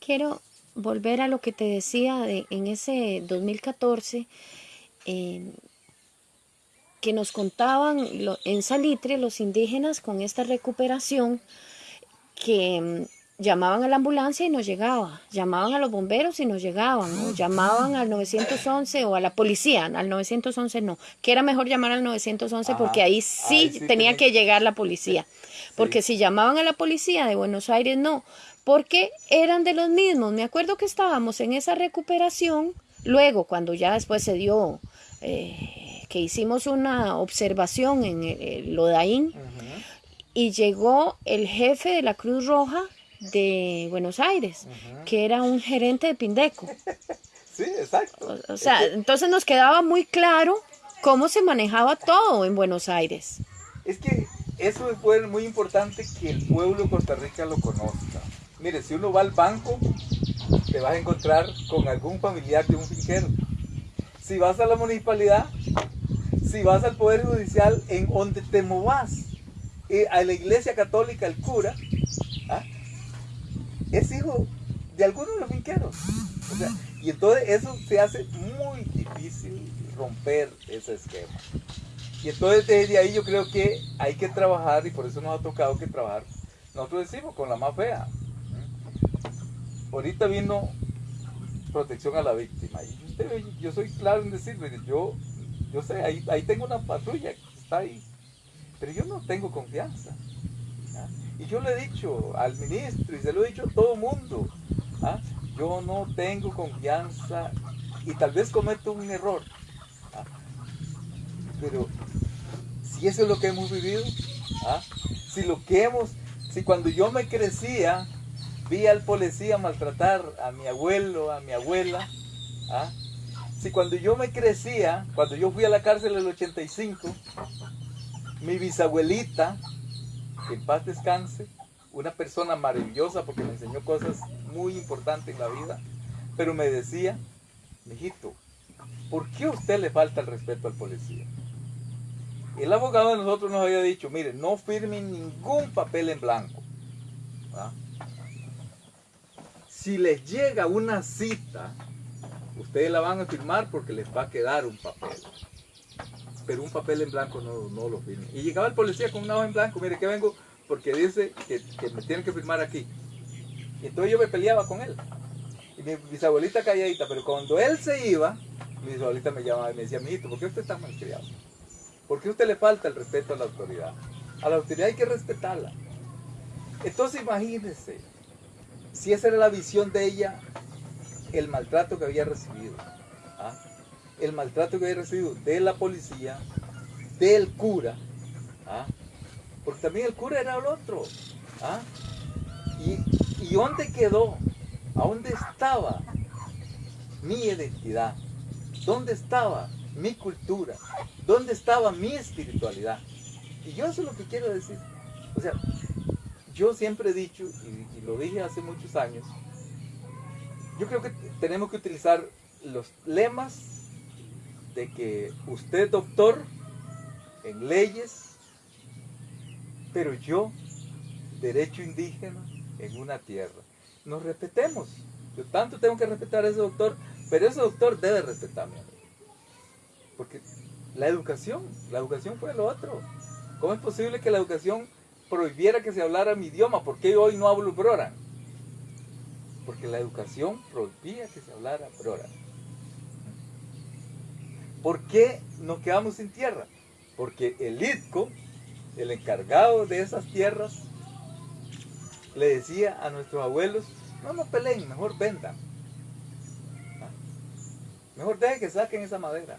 Quiero volver a lo que te decía en ese 2014, que nos contaban en Salitre los indígenas con esta recuperación, que mm, llamaban a la ambulancia y no llegaba, llamaban a los bomberos y no llegaban, o llamaban al 911 o a la policía, al 911 no, que era mejor llamar al 911 porque ahí sí, tenía que llegar la policía, porque si llamaban a la policía de Buenos Aires no, porque eran de los mismos. Me acuerdo que estábamos en esa recuperación, luego cuando ya después se dio, eh, que hicimos una observación en el, Lodaín, y llegó el jefe de la Cruz Roja de Buenos Aires, que era un gerente de Pindeco. sí, exacto. O, sea, entonces nos quedaba muy claro cómo se manejaba todo en Buenos Aires. Es que eso es muy importante que el pueblo de Costa Rica lo conozca. Mire, si uno va al banco, te vas a encontrar con algún familiar de un finquero. Si vas a la municipalidad, si vas al Poder Judicial, en donde te movas, eh, a la iglesia católica, el cura. Es hijo de alguno de los finqueros. y entonces eso se hace muy difícil romper ese esquema. Y entonces desde ahí yo creo que hay que trabajar, y por eso nos ha tocado que trabajar, nosotros decimos con la más fea, ahorita vino protección a la víctima. Y yo soy claro en decirle, yo, yo sé, ahí, ahí tengo una patrulla que está ahí, pero yo no tengo confianza. Y yo le he dicho al ministro y se lo he dicho a todo el mundo, ¿ah? yo no tengo confianza y tal vez cometo un error. ¿ah? Pero si eso es lo que hemos vivido, ¿ah? si lo que hemos, si cuando yo me crecía, vi al policía maltratar a mi abuelo, a mi abuela. Si cuando yo me crecía, cuando yo fui a la cárcel en el 85, mi bisabuelita, en paz descanse, una persona maravillosa porque me enseñó cosas muy importantes en la vida, pero me decía, mijito, ¿por qué a usted le falta el respeto al policía? El abogado de nosotros nos había dicho, mire, no firme ningún papel en blanco. si les llega una cita, ustedes la van a firmar porque les va a quedar un papel. Pero un papel en blanco no, no lo firmen. Y llegaba el policía con una hoja en blanco, mire que vengo porque dice que, me tienen que firmar aquí. Y entonces yo me peleaba con él. Y mi bisabuelita calladita, pero cuando él se iba, mi bisabuelita me llamaba y me decía, mijito, ¿por qué usted está malcriado? ¿Por qué usted le falta el respeto a la autoridad? A la autoridad hay que respetarla. Entonces imagínense, si esa era la visión de ella, el maltrato que había recibido. ¿ah? El maltrato que había recibido de la policía, del cura. ¿ah? Porque también el cura era el otro. ¿ah? ¿Y, ¿Y dónde quedó? ¿A dónde estaba mi identidad? ¿Dónde estaba mi cultura? ¿Dónde estaba mi espiritualidad? Y yo eso es lo que quiero decir. O sea, yo siempre he dicho, y, y lo dije hace muchos años, yo creo que tenemos que utilizar los lemas de que usted doctor en leyes, pero yo derecho indígena en una tierra. Nos respetemos. Yo tanto tengo que respetar a ese doctor, pero ese doctor debe respetarme. Porque la educación, la educación fue lo otro. ¿Cómo es posible que la educación prohibiera que se hablara mi idioma? ¿Por qué hoy no hablo brora? Porque la educación prohibía que se hablara brora. ¿Por qué nos quedamos sin tierra? Porque el ITCO, el encargado de esas tierras, le decía a nuestros abuelos, no no peleen, mejor vendan. ¿Ah? Mejor dejen que saquen esa madera.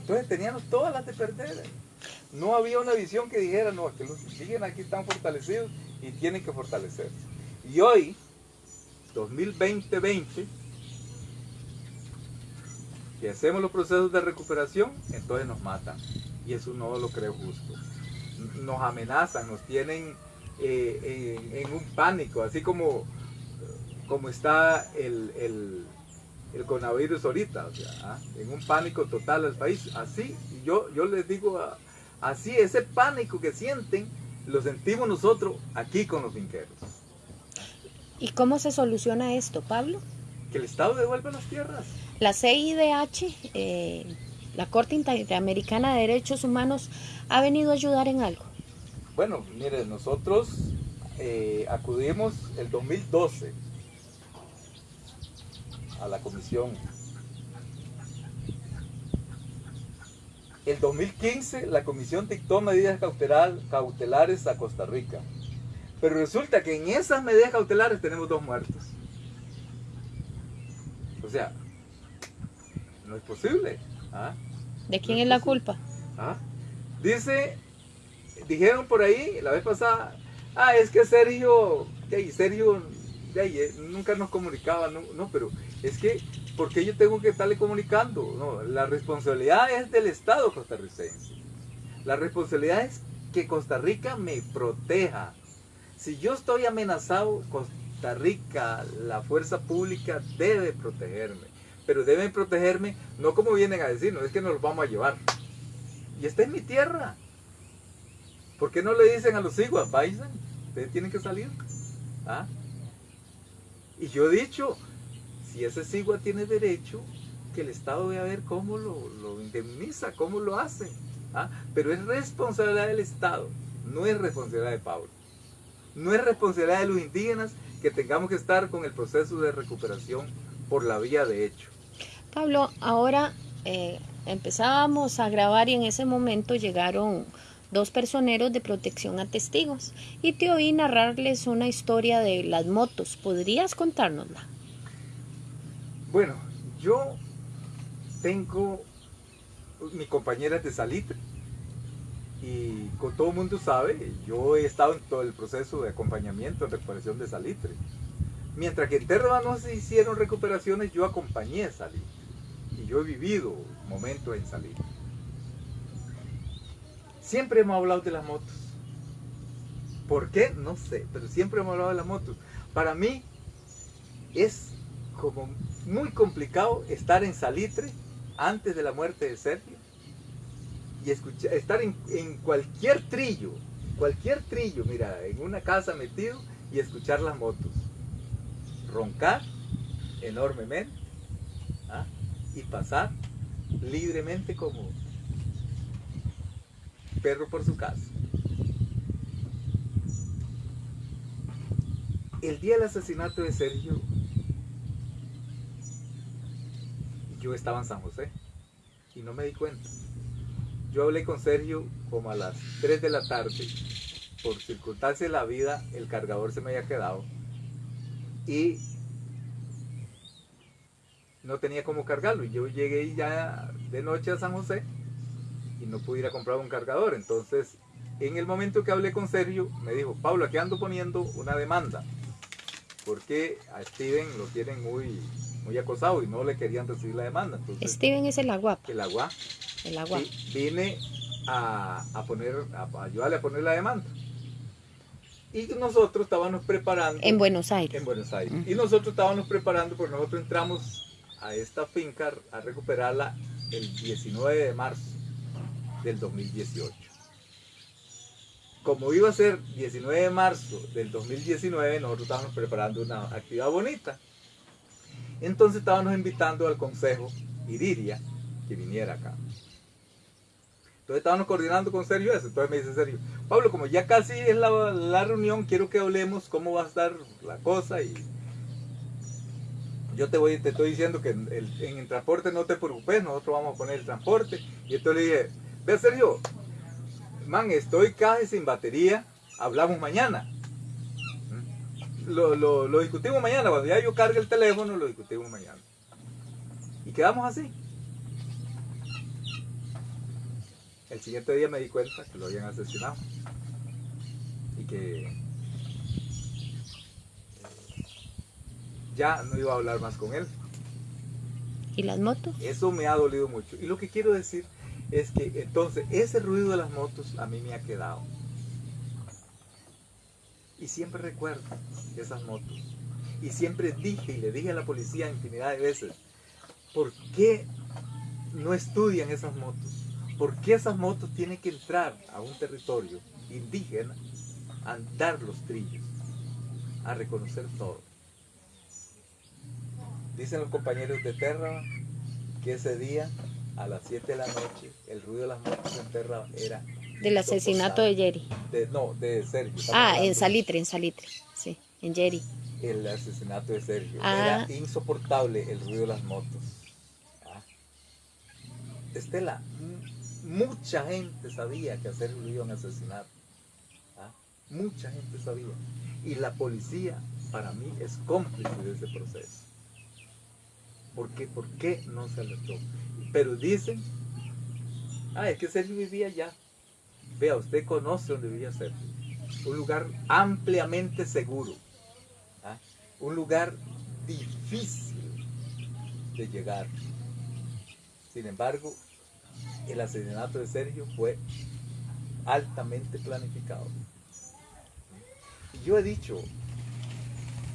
Entonces teníamos todas las de perder. No había una visión que dijera, no, que los indígenas aquí están fortalecidos y tienen que fortalecerse. Y hoy, 2020-20, si hacemos los procesos de recuperación, entonces nos matan. Y eso no lo creo justo. Nos amenazan, nos tienen eh, en, en, un pánico, así como, como está el, el el coronavirus ahorita, o sea, ¿ah? en un pánico total al país. Así, yo, yo les digo, así, ese pánico que sienten, lo sentimos nosotros aquí con los finqueros. ¿Y cómo se soluciona esto, Pablo? Que el Estado devuelva las tierras. La CIDH, eh, la Corte Interamericana de Derechos Humanos, ha venido a ayudar en algo. Bueno, mire, nosotros eh, acudimos el 2012 a la comisión. El 2015 la comisión dictó medidas cautelares a Costa Rica. Pero resulta que en esas medidas cautelares tenemos dos muertos. O sea, no es posible. ¿ah? ¿De quién no es, la culpa? ¿Ah? Dice, dijeron por ahí la vez pasada, ah, es que Sergio, Sergio eh, nunca nos comunicaba, no, no, pero es que, ¿por qué yo tengo que estarle comunicando? No, la responsabilidad es del Estado costarricense. La responsabilidad es que Costa Rica me proteja. Si yo estoy amenazado, Costa Rica, la fuerza pública debe protegerme. Pero deben protegerme no como vienen a decir, no es que nos los vamos a llevar. Y está en mi tierra. ¿Por qué no le dicen a los iguas, vayan, ustedes tienen que salir? ¿Ah? Y yo he dicho, si ese sigua tiene derecho, que el Estado vea ver cómo lo, lo indemniza, cómo lo hace. ¿ah? Pero es responsabilidad del Estado, no es responsabilidad de Pablo. No es responsabilidad de los indígenas que tengamos que estar con el proceso de recuperación por la vía de hecho. Pablo, ahora eh, empezábamos a grabar y en ese momento llegaron dos personeros de protección a testigos y te oí narrarles una historia de las motos. ¿Podrías contárnosla? Bueno, yo tengo mi compañera de salitre y como todo el mundo sabe, yo he estado en todo el proceso de acompañamiento en recuperación de salitre. Mientras que en Terra no se hicieron recuperaciones, yo acompañé a salitre yo he vivido momentos en salitre. Siempre hemos hablado de las motos. ¿Por qué? No sé, pero siempre hemos hablado de las motos. Para mí es como muy complicado estar en Salitre antes de la muerte de Sergio y escuchar, estar en, en cualquier trillo, cualquier trillo, mira, en una casa metido y escuchar las motos. Roncar enormemente. Y pasar libremente como perro por su casa. El día del asesinato de Sergio, yo estaba en San José y no me di cuenta. Yo hablé con Sergio como a las 3 de la tarde. Por circunstancias de la vida, el cargador se me había quedado. Y no tenía cómo cargarlo. Y yo llegué ya de noche a San José y no pude ir a comprar un cargador. Entonces, en el momento que hablé con Sergio, me dijo, Pablo, aquí ando poniendo una demanda. Porque a Steven lo tienen muy, muy acosado y no le querían recibir la demanda. Steven es el agua. El agua. El agua. vine a, poner, a ayudarle a poner la demanda. Y nosotros estábamos preparando. En Buenos Aires. En Buenos Aires. Y nosotros estábamos preparando, porque nosotros entramos a esta finca a recuperarla el 19 de marzo del 2018. Como iba a ser 19 de marzo del 2019, nosotros estábamos preparando una actividad bonita. Entonces estábamos invitando al consejo Iriria que viniera acá. Entonces estábamos coordinando con Sergio eso. Entonces me dice Sergio, Pablo, como ya casi es la, la reunión, quiero que hablemos cómo va a estar la cosa y yo te voy, te estoy diciendo que en el, transporte no te preocupes, nosotros vamos a poner el transporte. Y entonces le dije, ve Sergio, man, estoy casi sin batería, hablamos mañana. ¿Mm? Lo, discutimos mañana, cuando ya yo cargue el teléfono, lo discutimos mañana. Y quedamos así. El siguiente día me di cuenta que lo habían asesinado. Y que ya no iba a hablar más con él. ¿Y las motos? Eso me ha dolido mucho. Y lo que quiero decir es que entonces ese ruido de las motos a mí me ha quedado. Y siempre recuerdo esas motos. Y siempre dije y le dije a la policía infinidad de veces, ¿por qué no estudian esas motos? ¿Por qué esas motos tienen que entrar a un territorio indígena, a andar los trillos, a reconocer todo? Dicen los compañeros de Terra que ese día, a las 7 de la noche, el ruido de las motos en Terra era... Del asesinato de Jerry. no, de Sergio. Ah, en Salitre, en Salitre, sí, en Jerry. El asesinato de Sergio. Ah. Era insoportable el ruido de las motos. Ah. Estela, mucha gente sabía que a Sergio lo iban a asesinar. Ah. Mucha gente sabía. Y la policía, para mí, es cómplice de ese proceso. ¿Por qué? ¿Por qué no se alertó? Pero dicen, ah, es que Sergio vivía allá. Vea, usted conoce dónde vivía Sergio. Un lugar ampliamente seguro. ¿ah? Un lugar difícil de llegar. Sin embargo, el asesinato de Sergio fue altamente planificado. Y yo he dicho,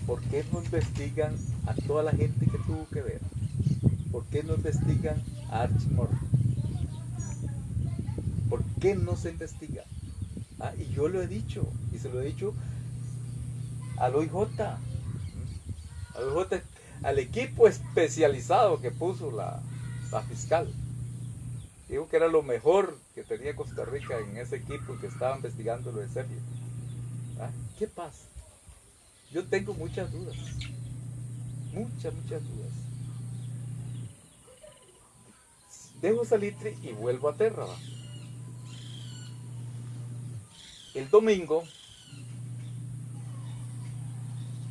¿por qué no investigan a toda la gente que tuvo que ver? ¿Por qué no investigan a Archimor? ¿Por qué no se investiga? Ah, y yo lo he dicho, y se lo he dicho al OIJ, al OIJ, al equipo especializado que puso la, fiscal. Digo que era lo mejor que tenía Costa Rica en ese equipo que estaba investigando lo de Sergio. Ah, ¿Qué pasa? Yo tengo muchas dudas. Muchas, muchas dudas. Dejo Salitre y vuelvo a Terra. El domingo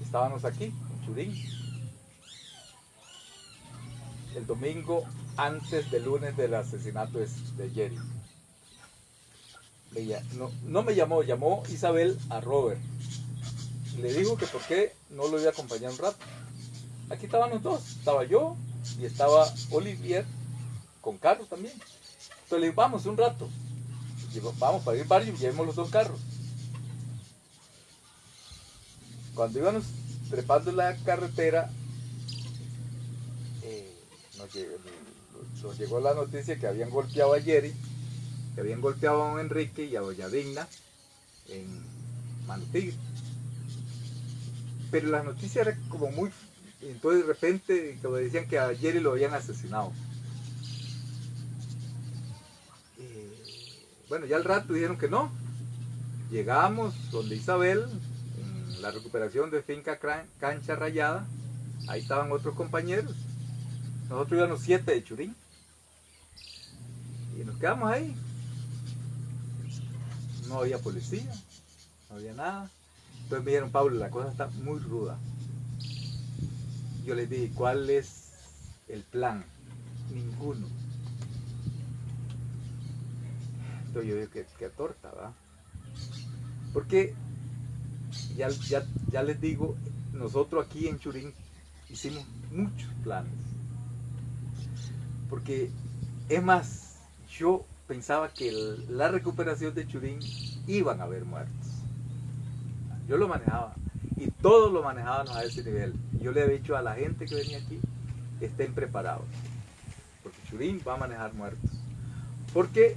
estábamos aquí, en Churín. El domingo antes del lunes del asesinato de Jerry. No, no me llamó, llamó Isabel a Robert le dijo que por qué no lo iba a acompañar un rato. Aquí estaban los dos, estaba yo y estaba Olivier con carros también. Entonces le digo, vamos un rato. vamos para ir varios, llevemos los dos carros. Cuando íbamos trepando la carretera, eh, nos, llegó, la noticia que habían golpeado a Jerry, que habían golpeado a don Enrique y a doña Digna en Manutigre pero la noticia era como muy, entonces de repente, como decían que a Jerry lo habían asesinado. Y, bueno, ya al rato dijeron que no. Llegamos donde Isabel, en la recuperación de finca Cancha Rayada. Ahí estaban otros compañeros. Nosotros íbamos siete de Churín. Y nos quedamos ahí. No había policía, no había nada. Entonces me dijeron, Pablo, la cosa está muy ruda. Yo les dije, ¿cuál es el plan? Ninguno. Entonces yo dije, qué, torta, ¿verdad? Porque ya, ya, ya les digo, nosotros aquí en Churín hicimos muchos planes. Porque es más, yo pensaba que la recuperación de Churín iban a haber muertos. Yo lo manejaba y todos lo manejábamos a ese nivel. Yo le había dicho a la gente que venía aquí, estén preparados, porque Churín va a manejar muertos. Porque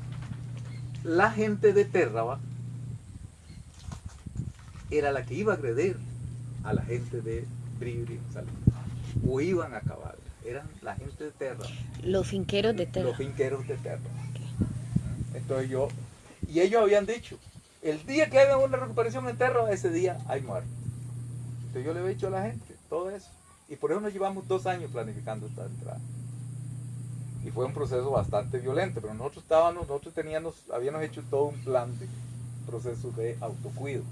la gente de Terraba era la que iba a agredir a la gente de Bribri o iban a acabar. Eran la gente de Terra. Los finqueros de Terra. Los finqueros de Terra. Entonces yo, y ellos habían dicho, el día que hagan una recuperación en Terra, ese día hay muerte. Entonces yo le he dicho a la gente todo eso. Y por eso nos llevamos dos años planificando esta entrada. Y fue un proceso bastante violento, pero nosotros estábamos, nosotros teníamos, habíamos hecho todo un plan de proceso de autocuido.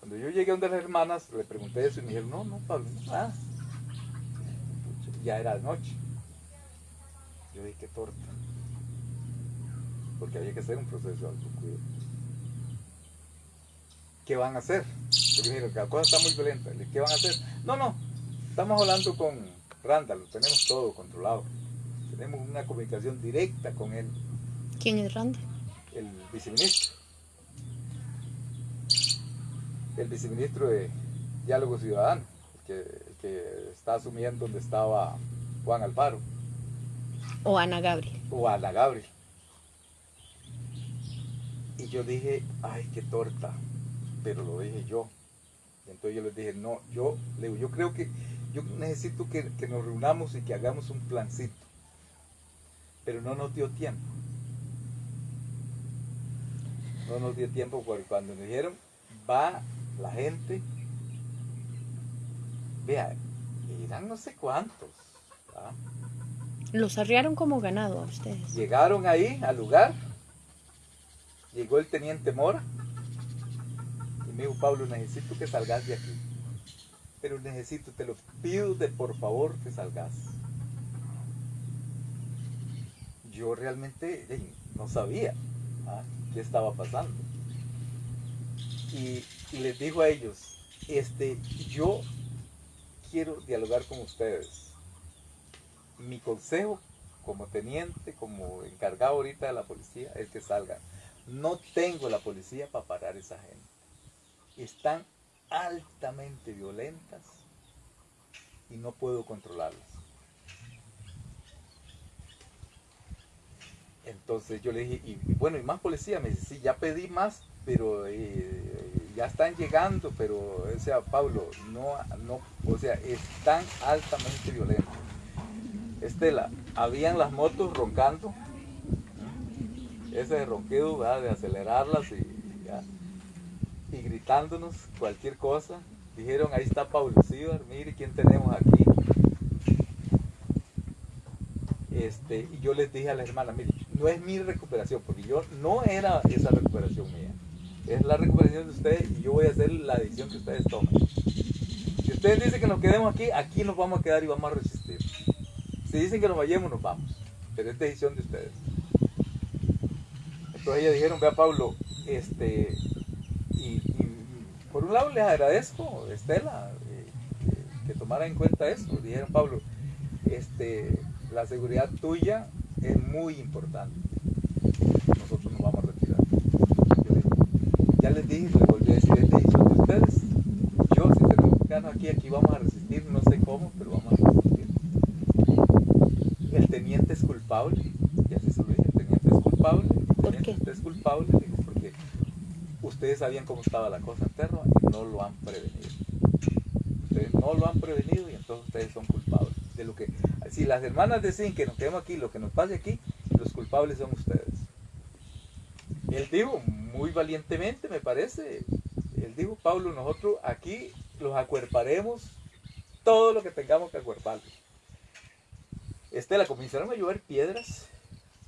Cuando yo llegué a donde las hermanas, le pregunté eso y me dijeron, no, no, Pablo, no, Ya era de noche. Yo dije, qué torta porque había que hacer un proceso de autocuidado. ¿Qué van a hacer? Porque que la cosa está muy violenta. ¿Qué van a hacer? No, no, estamos hablando con Randall, tenemos todo controlado. Tenemos una comunicación directa con él. ¿Quién es Randall? El viceministro. El viceministro de Diálogo Ciudadano, que, que está asumiendo donde estaba Juan Alfaro. O Ana Gabriel. O Ana Gabriel. Yo dije, ay, qué torta, pero lo dije yo. entonces yo les dije, no, yo, le yo creo que yo necesito que, nos reunamos y que hagamos un plancito. Pero no nos dio tiempo. No nos dio tiempo porque cuando nos dijeron, va la gente, vea, eran no sé cuántos. Los arriaron como ganado a ustedes. Llegaron ahí al lugar llegó el teniente Mora y me dijo, Pablo, necesito que salgas de aquí. Pero necesito, te lo pido de por favor que salgas. Yo realmente no sabía ¿ah? qué estaba pasando. Y, les dijo a ellos, este, yo quiero dialogar con ustedes. Mi consejo como teniente, como encargado ahorita de la policía, es que salgan. No tengo la policía para parar esa gente. Están altamente violentas y no puedo controlarlas. Entonces yo le dije, y, bueno, y más policía, me dice, sí, ya pedí más, pero eh, ya están llegando, pero, o sea, Pablo, no, no, o sea, están altamente violentos. Estela, habían las motos roncando, ese ronquido de acelerarlas y, y gritándonos cualquier cosa. Dijeron, ahí está Pablo Cibar, mire quién tenemos aquí. Este, y yo les dije a la hermana, mire, no es mi recuperación, porque yo no era esa recuperación mía. Es la recuperación de ustedes y yo voy a hacer la decisión que ustedes toman. Si ustedes dicen que nos quedemos aquí, aquí nos vamos a quedar y vamos a resistir. Si dicen que nos vayamos, nos vamos. Pero es decisión de ustedes. Entonces ellos dijeron, vea Pablo, este, y, por un lado les agradezco, Estela, eh, que, tomara en cuenta eso. Dijeron, Pablo, este, la seguridad tuya es muy importante. Nosotros nos vamos a retirar. ya les dije, les volví a decir, es decisión de ustedes. Yo, si tenemos que quedarnos aquí, aquí vamos a resistir, no sé cómo, pero vamos a resistir. El teniente es culpable, ya se lo el teniente es culpable Culpable, porque ustedes sabían cómo estaba la cosa en Terra y no lo han prevenido. ustedes no lo han prevenido y entonces ustedes son culpables de lo que... Si las hermanas deciden que nos quedemos aquí, lo que nos pase aquí, los culpables son ustedes. Él dijo muy valientemente, me parece, él dijo, Pablo, nosotros aquí los acuerparemos todo lo que tengamos que acuerparlos. Este, la comenzaron a llover piedras.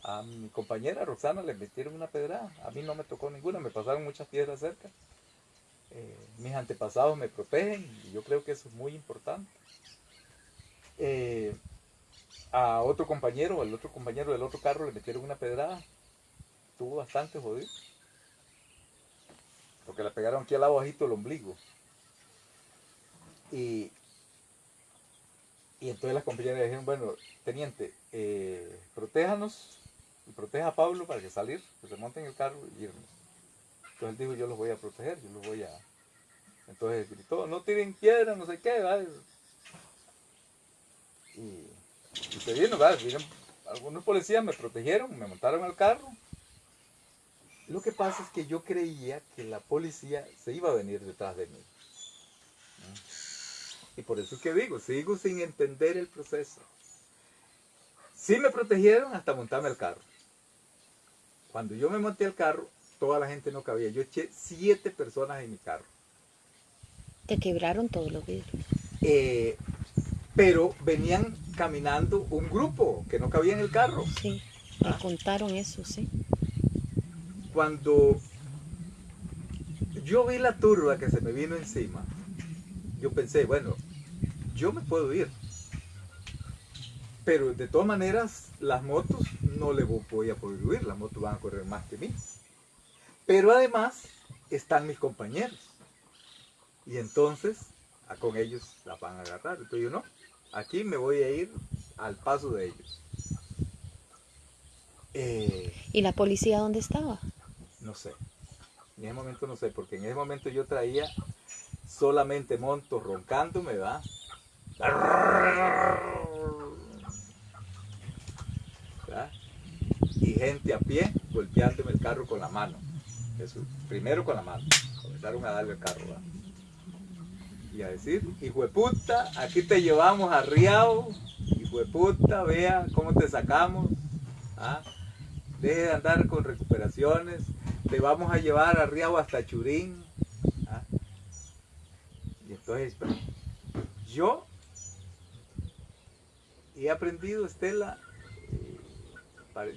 A mi compañera Roxana le metieron una pedrada. A mí no me tocó ninguna, me pasaron muchas piedras cerca. Eh, mis antepasados me protegen y yo creo que eso es muy importante. Eh, a otro compañero, al otro compañero del otro carro le metieron una pedrada. Estuvo bastante jodido. Porque le pegaron aquí al lado bajito el ombligo. Y, y entonces las compañeras dijeron, bueno, teniente, eh, protéjanos proteja a Pablo para que salir, que se monte en el carro y irnos. Entonces dijo, yo los voy a proteger, yo los voy a... Entonces gritó, no tiren piedra, no sé qué, ¿vale? Y, se vino, ¿vale? algunos policías me protegieron, me montaron al carro. Lo que pasa es que yo creía que la policía se iba a venir detrás de mí. Y por eso es que digo, sigo sin entender el proceso. Sí me protegieron hasta montarme al carro. Cuando yo me monté al carro, toda la gente no cabía. Yo eché siete personas en mi carro. Te quebraron todos los vidrios. Eh, pero venían caminando un grupo que no cabía en el carro. Sí, me Ah. contaron eso, sí. Cuando yo vi la turba que se me vino encima, yo pensé, bueno, yo me puedo ir. Pero de todas maneras, las motos no le vo- voy a poder huir, las motos van a correr más que mí. Pero además están mis compañeros. Y entonces, a- con ellos las van a agarrar. Entonces yo no, aquí me voy a ir al paso de ellos. Eh, ¿Y la policía dónde estaba? no sé. En ese momento no sé, porque en ese momento yo traía solamente montos roncando, me va. ¿Verdad? Y gente a pie golpeándome el carro con la mano. Primero con la mano. Comenzaron a darle el carro. Y a decir, hijo de puta, aquí te llevamos a Riao. Hijo de puta, vea cómo te sacamos. ¿ah? Deje de andar con recuperaciones. Te vamos a llevar a Riao hasta Churín. ¿ah? Y entonces, yo he aprendido, Estela,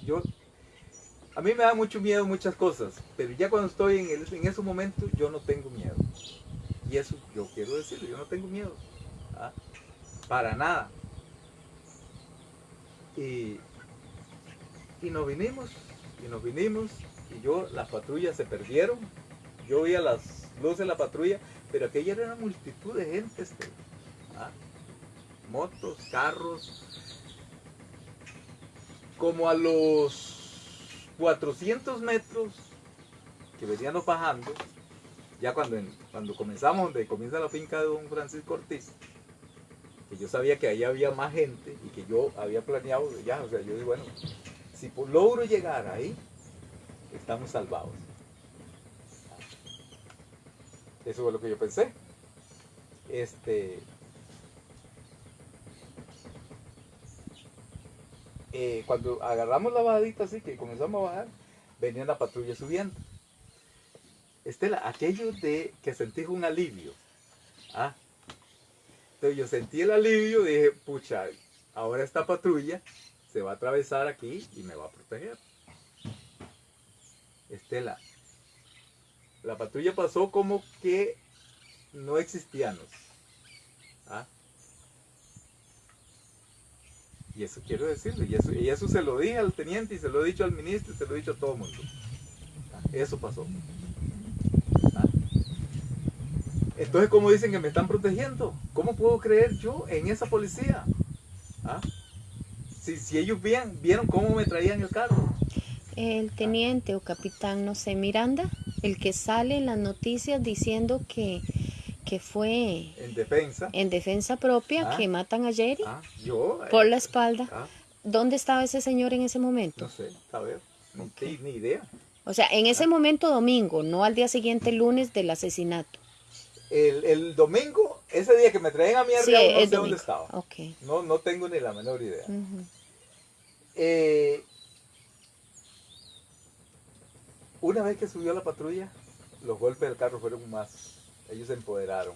yo, a mí me da mucho miedo muchas cosas, pero ya cuando estoy en, el- en esos momentos, yo no tengo miedo. Y eso yo quiero decirlo, yo no tengo miedo. ¿ah? Para nada. Y, y nos vinimos, y nos vinimos, y yo, las patrullas se perdieron. Yo veía las luces de la patrulla, pero aquella era una multitud de gente. este, ¿ah? Motos, carros. Como a los 400 metros que veníamos bajando, ya cuando, en- cuando comenzamos, donde comienza la finca de don Francisco Ortiz, que yo sabía que ahí había más gente y que yo había planeado ya, o sea, yo dije, bueno, si logro llegar ahí, estamos salvados. Eso fue lo que yo pensé. Este. Eh, cuando agarramos la bajadita así, que comenzamos a bajar, venía la patrulla subiendo. Estela, aquello de que sentí un alivio. ¿ah? Entonces yo sentí el alivio, dije, pucha, ahora esta patrulla se va a atravesar aquí y me va a proteger. Estela, la patrulla pasó como que no existíamos. ¿ah? Y eso quiero decirle, y eso, y eso se lo dije al teniente, y se lo he dicho al ministro, y se lo he dicho a todo el mundo. ¿ah? Eso pasó. ¿ah? Entonces, ¿cómo dicen que me están protegiendo? ¿Cómo puedo creer yo en esa policía? ¿Ah? Si, si ellos vieron, vieron cómo me traían el carro. El teniente o capitán, no sé, Miranda, el que sale en las noticias diciendo que, que fue En defensa. en defensa propia, Ah. que matan a Jerry Ah, yo. eh, por la espalda. ah, ¿Dónde estaba ese señor en ese momento? no sé, a ver, no tengo ni idea. O sea, en ese momento domingo, no al día siguiente lunes del asesinato. El, el domingo ese día que me traen a mi Sí, arriba, no sé dónde estaba. No, no tengo ni la menor idea. Eh, una vez que subió la patrulla, los golpes del carro fueron más. Ellos se empoderaron.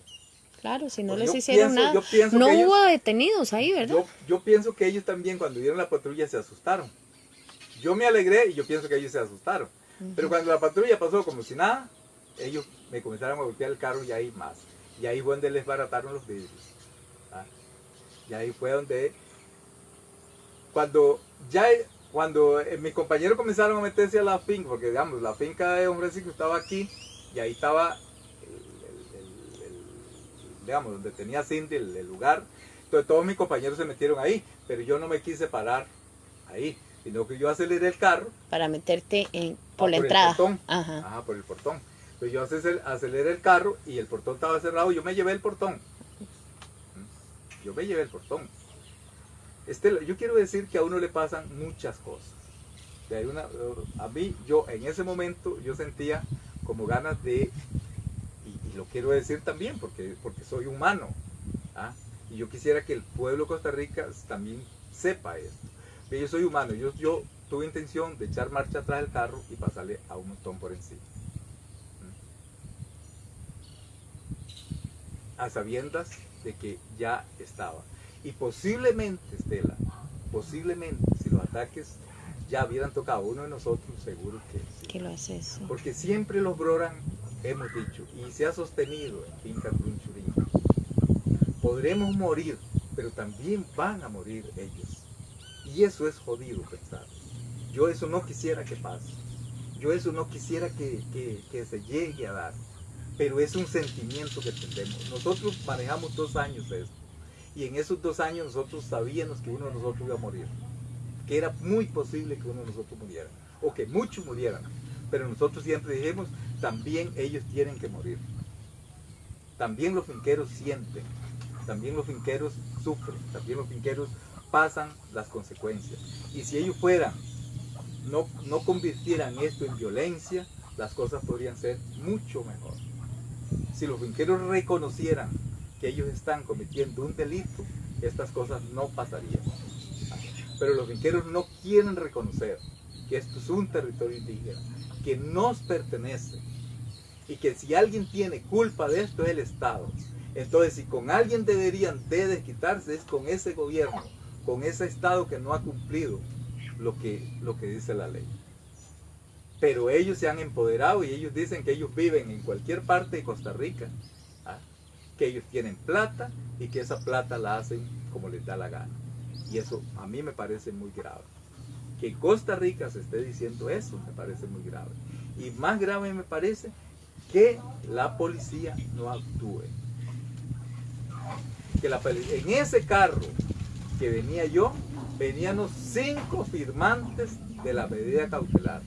Claro, si no Pues les hicieron pienso- nada. No que ellos- hubo detenidos ahí, ¿verdad? Yo, yo pienso que ellos también cuando vieron la patrulla se asustaron. Yo me alegré y yo pienso que ellos se asustaron. Pero cuando la patrulla pasó como si nada, ellos me comenzaron a golpear el carro y ahí más. Y ahí fue donde les barataron los vidrios. ¿ah? Y ahí fue donde, cuando ya, cuando eh, mis compañeros comenzaron a meterse a la finca, porque digamos, la finca de Don Francisco estaba aquí y ahí estaba, digamos, donde tenía Cindy el, el lugar. Entonces todos mis compañeros se metieron ahí, pero yo no me quise parar ahí, sino que yo aceleré el carro Para meterte en, por Ah, la por el entrada. portón. Ajá. Ajá, por el portón. Pues yo acel- aceleré el carro y el portón estaba cerrado. Yo me llevé el portón. ¿Mm? Yo me llevé el portón. Estela, yo quiero decir que a uno le pasan muchas cosas. De una- a mí, yo en ese momento, yo sentía como ganas de, y, lo quiero decir también porque, porque soy humano, ¿ah? y yo quisiera que el pueblo de Costa Rica también sepa esto. Que yo soy humano, yo, yo tuve intención de echar marcha atrás del carro y pasarle a un montón por encima. ¿Mm? A sabiendas de que ya estaba. Y posiblemente, Estela, posiblemente, si los ataques ya hubieran tocado a uno de nosotros, seguro que sí. Que lo haces. sí. Porque siempre los Broran, hemos dicho, y se ha sostenido en Finca Crunchurín, podremos morir, pero también van a morir ellos. Y eso es jodido pensar. Yo eso no quisiera que pase. Yo eso no quisiera que, que- que se llegue a dar. Pero es un sentimiento que tenemos. Nosotros manejamos dos años esto. Y en esos dos años nosotros sabíamos que uno de nosotros iba a morir. Que era muy posible que uno de nosotros muriera. O que muchos murieran. Pero nosotros siempre dijimos, también ellos tienen que morir. También los finqueros sienten. También los finqueros sufren. También los finqueros pasan las consecuencias. Y si ellos fueran, no, no convirtieran esto en violencia, las cosas podrían ser mucho mejor. Si los finqueros reconocieran que ellos están cometiendo un delito, estas cosas no pasarían. Pero los finqueros no quieren reconocer que esto es un territorio indígena, que nos pertenece y que si alguien tiene culpa de esto es el Estado. Entonces, si con alguien deberían de desquitarse es con ese gobierno, con ese Estado que no ha cumplido lo que, lo que dice la ley. Pero ellos se han empoderado y ellos dicen que ellos viven en cualquier parte de Costa Rica, ¿ah? que ellos tienen plata y que esa plata la hacen como les da la gana. Y eso a mí me parece muy grave. Que Costa Rica se esté diciendo eso me parece muy grave. Y más grave me parece que la policía no actúe. Que la en ese carro que venía yo, venían los cinco firmantes de la medida cautelar.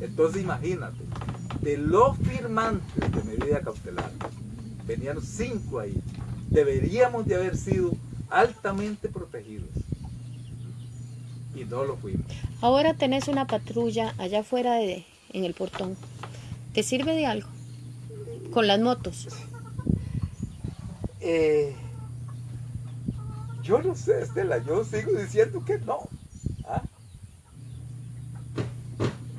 Entonces imagínate, de los firmantes de medida cautelar, venían cinco ahí. Deberíamos de haber sido altamente protegidos. Y no lo fuimos. Ahora tenés una patrulla allá afuera de, en el portón. ¿Te sirve de algo? Con las motos. Eh, yo no sé, Estela, yo sigo diciendo que no. ¿ah?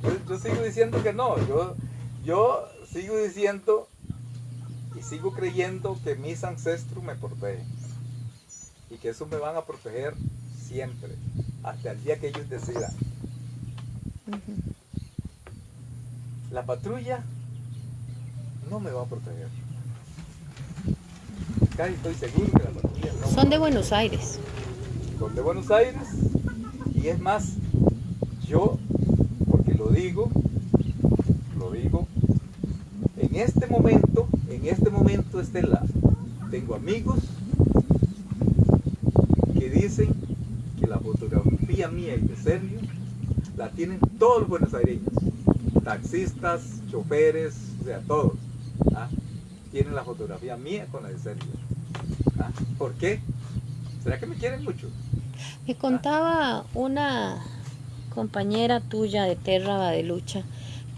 Yo, yo sigo diciendo que no. Yo, yo sigo diciendo y sigo creyendo que mis ancestros me protegen. Y que eso me van a proteger siempre, hasta el día que ellos decidan. La patrulla no me va a proteger. Casi estoy seguro que la patrulla no Son de Buenos Aires. son de Buenos Aires y es más, yo, porque lo digo, lo digo, en este momento, en este momento Estela, tengo amigos que dicen que la fotografía mía y de Sergio la tienen todos los buenosaireños, taxistas, choferes, o sea, todos, ¿ah? tienen la fotografía mía con la de Sergio. ¿ah? ¿Por qué? ¿Será que me quieren mucho? Me contaba una compañera tuya de Terra de Lucha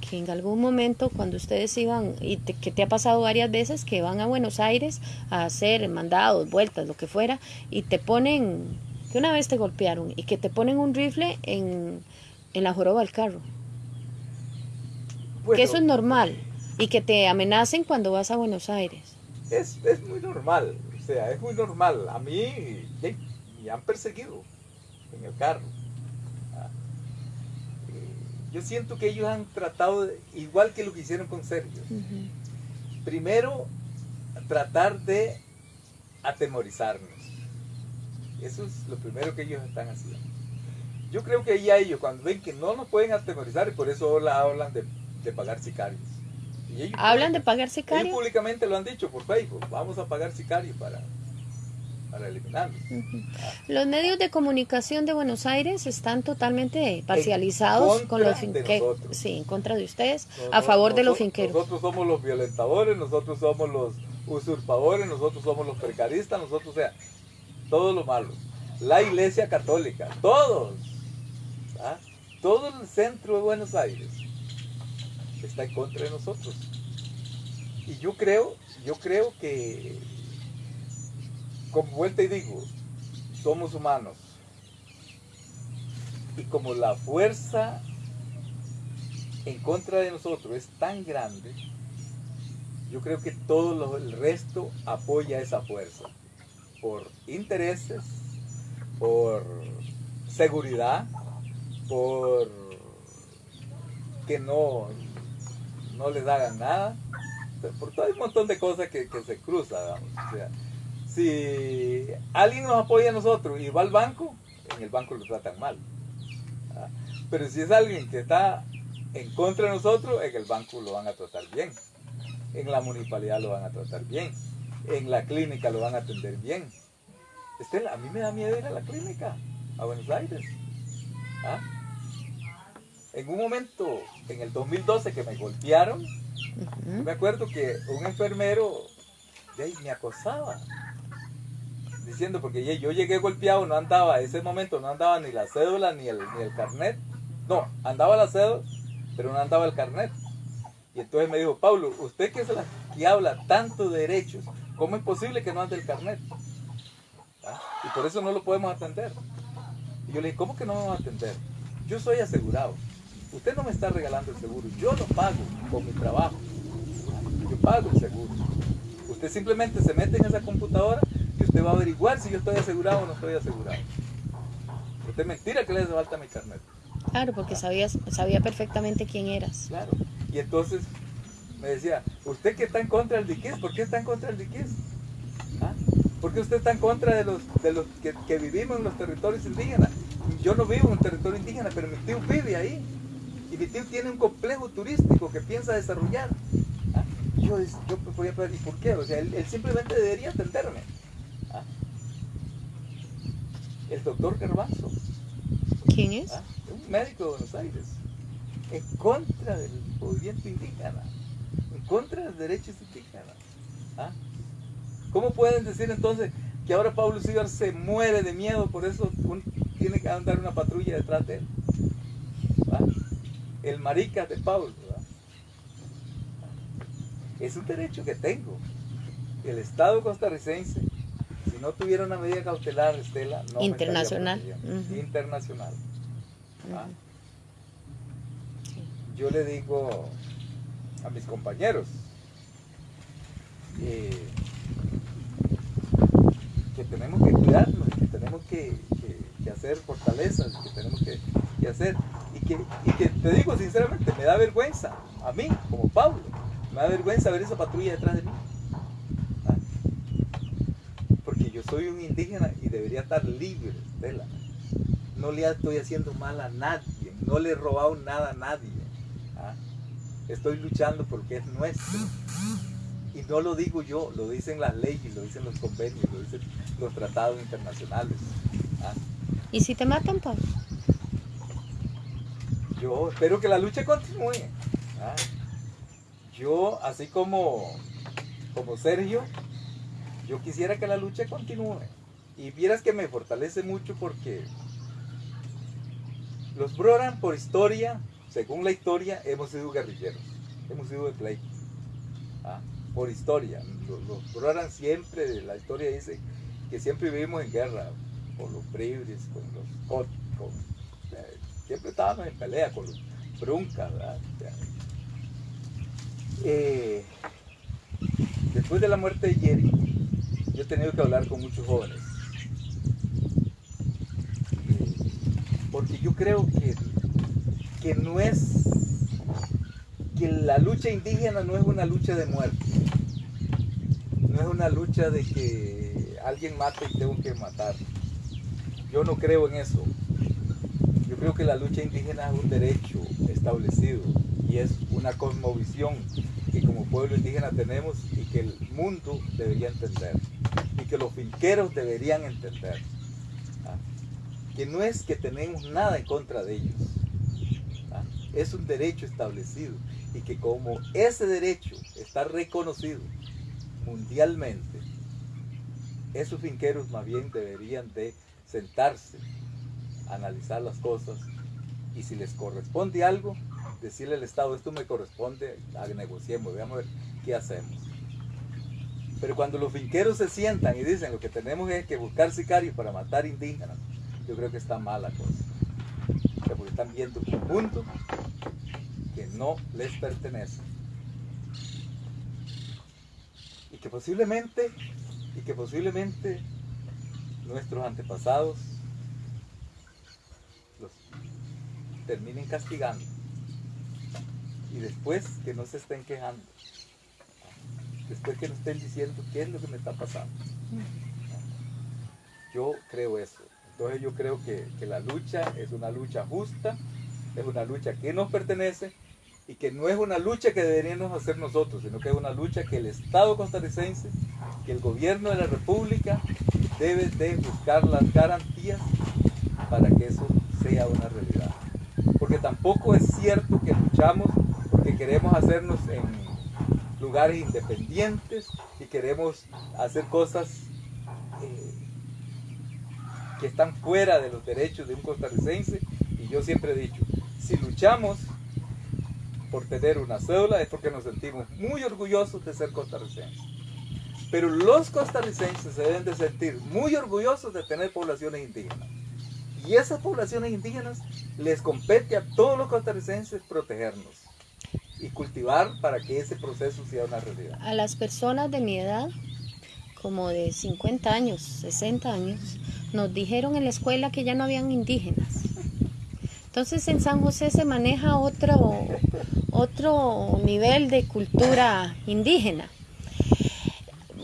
que en algún momento cuando ustedes iban, y que te ha pasado varias veces, que van a Buenos Aires a hacer mandados, vueltas, lo que fuera, y te ponen, que una vez te golpearon, y que te ponen un rifle en, en la joroba del carro? Que eso es normal, y que te amenacen cuando vas a Buenos Aires. Es, es muy normal, o sea, es muy normal. A mí me han perseguido en el carro yo siento que ellos han tratado, igual que lo que hicieron con Sergio, primero tratar de atemorizarnos. Eso es lo primero que ellos están haciendo. Yo creo que ya ellos, cuando ven que no nos pueden atemorizar, y por eso hablan de, pagar sicarios. ¿Hablan de pagar sicarios? Ellos públicamente lo han dicho por Facebook, vamos a pagar sicarios para, para eliminarlos. Los medios de comunicación de Buenos Aires están totalmente parcializados con los finqueros. Sí, en contra de ustedes, a favor de los finqueros. Nosotros somos los violentadores, nosotros somos los usurpadores, nosotros somos los precaristas, nosotros, o sea, todo lo malo. La iglesia católica, todos, ¿ah? todo el centro de Buenos Aires está en contra de nosotros. Y yo creo, yo creo que como vuelta y digo, somos humanos. Y como la fuerza en contra de nosotros es tan grande, yo creo que todo el resto apoya esa fuerza. Por intereses, por seguridad, por que no, no les hagan nada, por todo un montón de cosas que, se cruzan si alguien nos apoya a nosotros y va al banco, en el banco lo tratan mal. Pero si es alguien que está en contra de nosotros, en el banco lo van a tratar bien. En la municipalidad lo van a tratar bien. En la clínica lo van a atender bien. Estela, a mí me da miedo ir a la clínica, a Buenos Aires. ¿ah? En un momento, en el 2012 que me golpearon, me acuerdo que un enfermero me acosaba diciendo, porque yo llegué golpeado, no andaba, en ese momento no andaba ni la cédula ni el, ni el carnet. No, andaba la cédula, pero no andaba el carnet. Y entonces me dijo, Pablo, usted que es la que habla tanto de derechos, ¿cómo es posible que no ande el carnet? ¿Ah? Y por eso no lo podemos atender. Y yo le dije, ¿cómo que no vamos a atender? Yo soy asegurado. Usted no me está regalando el seguro, yo lo pago con mi trabajo. Yo pago el seguro. Usted simplemente se mete en esa computadora y usted va a averiguar si yo estoy asegurado o no estoy asegurado. Usted mentira que le hace falta mi carnet. Claro, porque sabías, sabía perfectamente quién eras. Claro. Y entonces me decía, ¿usted que está en contra del diqués? ¿Por qué está en contra del diqués? ¿Ah? ¿Por qué usted está en contra de los, de los que, vivimos en los territorios indígenas? Yo no vivo en un territorio indígena, pero mi tío vive ahí. Tío tiene un complejo turístico que piensa desarrollar. ¿Ah? Yo, yo podía ¿y por qué? O sea, él, él simplemente debería atenderme el doctor Garbanzo. ¿Quién es? ¿Ah? Un médico de Buenos Aires. En contra del movimiento indígena. En contra de los derechos indígenas. ¿Ah? ¿Cómo pueden decir entonces que ahora Pablo Sigar se muere de miedo, por eso tiene que andar una patrulla detrás de él? ¿Ah? El marica de Pablo. Es un derecho que tengo. El Estado costarricense si no tuviera una medida cautelar, Estela, no internacional. Internacional. ¿Ah? Yo le digo a mis compañeros eh, que tenemos que cuidarnos, que tenemos que, hacer fortalezas, que tenemos que, hacer. Y que, te digo sinceramente, me da vergüenza, a mí, como Pablo, me da vergüenza ver esa patrulla detrás de mí. soy un indígena y debería estar libre, Estela. No le estoy haciendo mal a nadie, no le he robado nada a nadie. ¿ah? Estoy luchando porque es nuestro. Y no lo digo yo, lo dicen las leyes, lo dicen los convenios, lo dicen los tratados internacionales. ¿ah? ¿Y si te matan, Pablo? Yo espero que la lucha continúe. Yo, así como, como Sergio, yo quisiera que la lucha continúe. Y vieras que me fortalece mucho porque los Broran por historia según la historia, hemos sido guerrilleros, hemos sido de pleito. ¿ah? Por historia. Los, los siempre, la historia dice que siempre vivimos en guerra con los bribris, con los con, eh, siempre estábamos en pelea con los bruncas. Eh, después de la muerte de Jerry, yo he tenido que hablar con muchos jóvenes. Eh, porque yo creo que que no es, que la lucha indígena no es una lucha de muerte, no es una lucha de que alguien mate y tengo que matar. Yo no creo en eso. Creo que la lucha indígena es un derecho establecido y es una cosmovisión que como pueblo indígena tenemos y que el mundo debería entender y que los finqueros deberían entender. ¿ah? Que no es que tenemos nada en contra de ellos, es un derecho establecido y que como ese derecho está reconocido mundialmente, esos finqueros más bien deberían de sentarse, analizar las cosas y si les corresponde algo, decirle al Estado, esto me corresponde, negociemos, veamos a ver qué hacemos. Pero cuando los finqueros se sientan y dicen lo que tenemos es que buscar sicarios para matar indígenas, yo creo que está mala cosa porque están viendo un mundo que no les pertenece. Y que posiblemente, y que posiblemente nuestros antepasados los terminen castigando. Y después que no se estén quejando. Después que no estén diciendo qué es lo que me está pasando. Yo creo eso. Entonces yo creo que, la lucha es una lucha justa, es una lucha que nos pertenece y que no es una lucha que deberíamos hacer nosotros, sino que es una lucha que el Estado costarricense, que el gobierno de la República debe de buscar las garantías para que eso sea una realidad. Tampoco es cierto que luchamos porque queremos hacernos en lugares independientes y queremos hacer cosas eh, que están fuera de los derechos de un costarricense y yo siempre he dicho, si luchamos por tener una cédula es porque nos sentimos muy orgullosos de ser costarricenses. Pero los costarricenses se deben de sentir muy orgullosos de tener poblaciones indígenas. Y esas poblaciones indígenas les compete a todos los costarricenses protegernos y cultivar para que ese proceso sea una realidad. A las personas de mi edad, como de 50 años, 60 años, nos dijeron en la escuela que ya no habían indígenas. Entonces en San José se maneja otro, otro nivel de cultura indígena.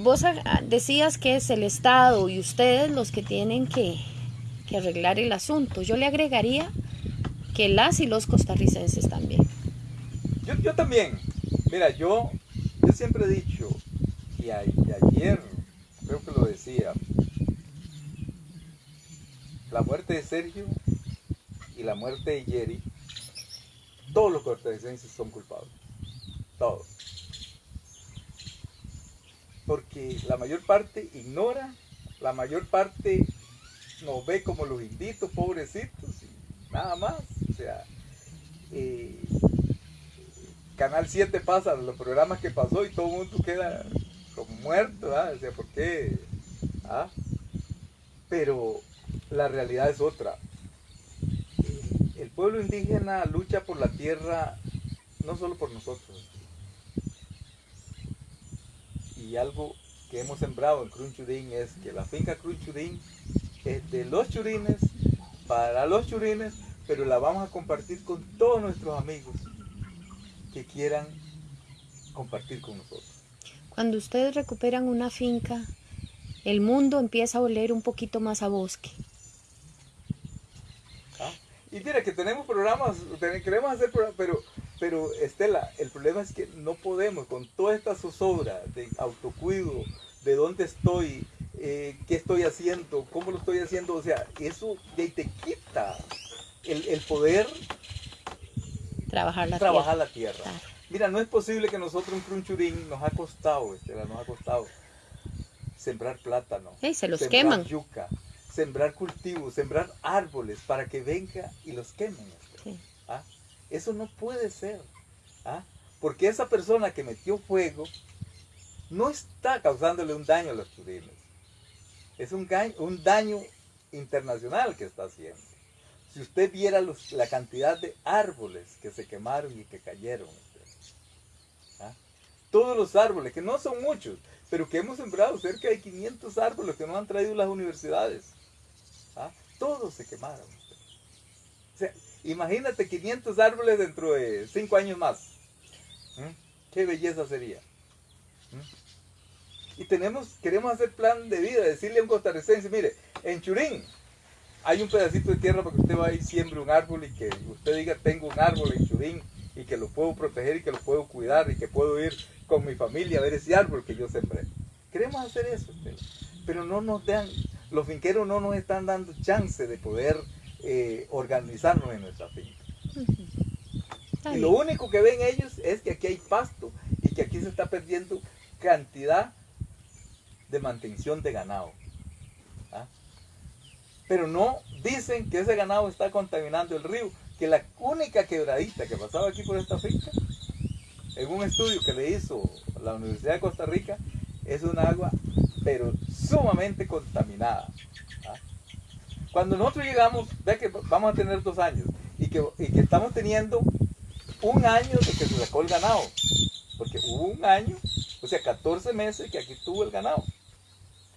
Vos decías que es el Estado y ustedes los que tienen que, arreglar el asunto. Yo le agregaría que las y los costarricenses también. Yo, también. Mira, yo, yo siempre he dicho, y ayer creo que lo decía, la muerte de Sergio y la muerte de Jerry, todos los costarricenses son culpables. Todos. Porque la mayor parte ignora, la mayor parte nos ve como los inditos, pobrecitos, y nada más. O sea, eh, Canal 7 pasa los programas que pasó y todo el mundo queda como muerto, ¿ah? O sea, ¿por qué? ¿Ah? Pero la realidad es otra. El pueblo indígena lucha por la tierra no solo por nosotros. Y algo que hemos sembrado en Crunchudín es que la finca Crunchudín es de los churines, para los churines, pero la vamos a compartir con todos nuestros amigos que quieran compartir con nosotros. Cuando ustedes recuperan una finca, el mundo empieza a oler un poquito más a bosque. Y mira que tenemos programas, queremos hacer programas, pero, pero Estela, el problema es que no podemos con toda esta zozobra de autocuido, de dónde estoy, eh, qué estoy haciendo, cómo lo estoy haciendo, o sea, eso te quita el, poder trabajar la trabajar tierra. La tierra. Mira, no es posible que nosotros en Crunchurín nos ha costado, Estela, nos ha costado sembrar plátano, se los sembrar queman. yuca, sembrar cultivos, sembrar árboles para que venga y los quemen. ¿Ah? Eso no puede ser. ¿ah? Porque esa persona que metió fuego no está causándole un daño a los churines. Es un, un daño internacional que está haciendo. Si usted viera la cantidad de árboles que se quemaron y que cayeron, ¿ah? todos los árboles, que no son muchos, pero que hemos sembrado cerca de 500 árboles que nos han traído las universidades, ¿ah? todos se quemaron. O sea, imagínate 500 árboles dentro de 5 años más. Qué belleza sería. Y tenemos, queremos hacer plan de vida, decirle a un costarricense, mire, en Churín hay un pedacito de tierra para que usted vaya y siembre un árbol y que usted diga, tengo un árbol en Churín y que lo puedo proteger y que lo puedo cuidar y que puedo ir con mi familia a ver ese árbol que yo sembré. Queremos hacer eso, pero no nos dan, los finqueros no nos están dando chance de poder eh, organizarnos en nuestra finca. Y lo único que ven ellos es que aquí hay pasto y que aquí se está perdiendo cantidad de mantención de ganado. ¿ah? Pero no dicen que ese ganado está contaminando el río, que la única quebradita que pasaba aquí por esta finca, en un estudio que le hizo la Universidad de Costa Rica, es un agua pero sumamente contaminada. ¿ah? Cuando nosotros llegamos, ve que vamos a tener dos años y que, estamos teniendo un año de que se sacó el ganado. Porque hubo un año, o sea, 14 meses que aquí tuvo el ganado.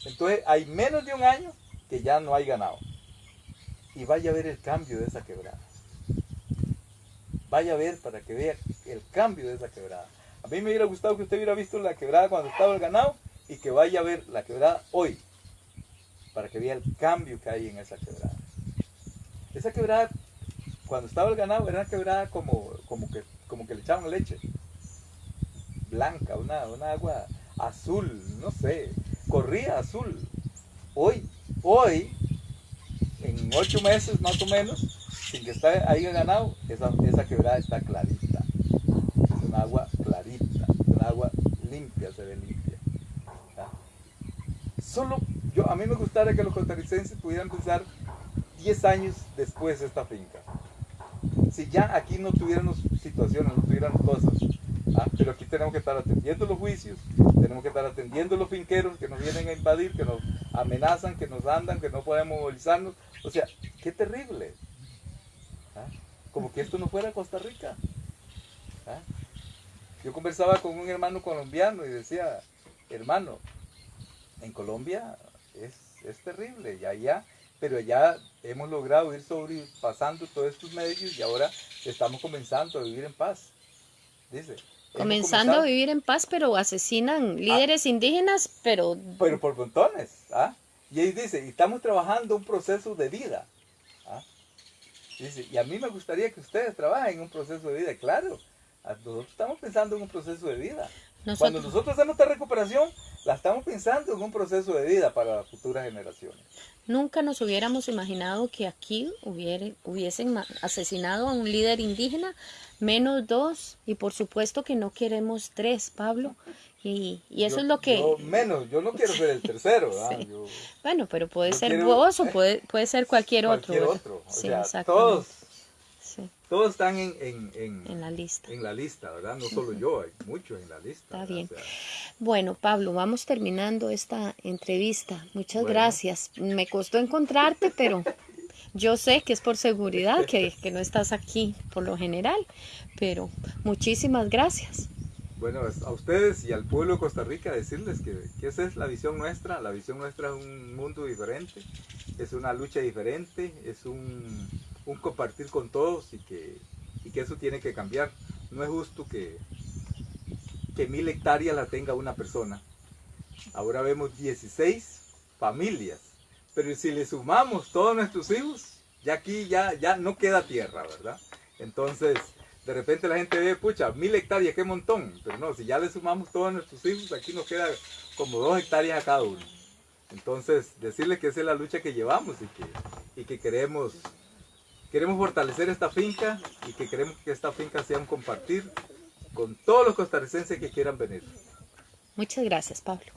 Entonces hay menos de un año que ya no hay ganado. Y vaya a ver el cambio de esa quebrada. Vaya a ver para que vea el cambio de esa quebrada. A mí me hubiera gustado que usted hubiera visto la quebrada cuando estaba el ganado y que vaya a ver la quebrada hoy. Para que vea el cambio que hay en esa quebrada. Esa quebrada cuando estaba el ganado era una quebrada como, como, que, como que le echaban leche. Blanca, una, agua azul, no sé, corría azul. Hoy, hoy, en ocho meses más o menos, sin que esté ahí ganado, esa, esa quebrada está clarita. Es un agua clarita, un agua limpia, se ve limpia. Solo, yo, a mí me gustaría que los costarricenses pudieran pensar 10 años después de esta finca si ya aquí no tuviéramos situaciones, no tuviéramos cosas. ¿Ah? Pero aquí tenemos que estar atendiendo los juicios, tenemos que estar atendiendo los finqueros que nos vienen a invadir, que nos amenazan, que nos andan, que no podemos movilizarnos. O sea, qué terrible. ¿ah? Como que esto no fuera Costa Rica. ¿ah? Yo conversaba con un hermano colombiano y decía, hermano, en Colombia es, es terrible y allá pero ya hemos logrado ir sobrepasando todos estos medios y ahora estamos comenzando a vivir en paz. Dice. Comenzando a vivir en paz, pero asesinan ah. líderes indígenas, pero... Pero por montones, ¿ah? Y ahí dice, estamos trabajando un proceso de vida. ¿ah? Dice, y a mí me gustaría que ustedes trabajen en un proceso de vida, claro. Nosotros estamos pensando en un proceso de vida. Cuando nosotros hacemos esta recuperación, la estamos pensando en un proceso de vida para las futuras generaciones. Nunca nos hubiéramos imaginado que aquí hubiesen asesinado a un líder indígena, menos dos, y por supuesto que no queremos tres, Pablo. Y, eso es lo que... menos, yo no quiero ser el tercero. bueno, pero puede ser vos o puede, puede ser cualquier, cualquier otro. otro. todos todos están en, en, la lista. En la lista, ¿verdad? No solo yo, hay muchos en la lista. Está bien. bueno, Pablo, vamos terminando esta entrevista. Muchas gracias. Me costó encontrarte, pero yo sé que es por seguridad que, no estás aquí por lo general, pero muchísimas gracias. Bueno, a ustedes y al pueblo de Costa Rica decirles que, esa es la visión nuestra. La visión nuestra es un mundo diferente, es una lucha diferente, es un compartir con todos y que, eso tiene que cambiar. No es justo que, que mil hectáreas la tenga una persona. Ahora vemos 16 familias, pero si le sumamos todos nuestros hijos, ya aquí ya, ya no queda tierra, ¿verdad? Entonces, de repente la gente ve, pucha, mil hectáreas, qué montón. Pero no, si ya le sumamos todos nuestros hijos, aquí nos queda como dos hectáreas a cada uno. Entonces, decirle que esa es la lucha que llevamos y que, y que queremos Queremos fortalecer esta finca y que queremos que esta finca sea un compartir con todos los costarricenses que quieran venir. Muchas gracias, Pablo.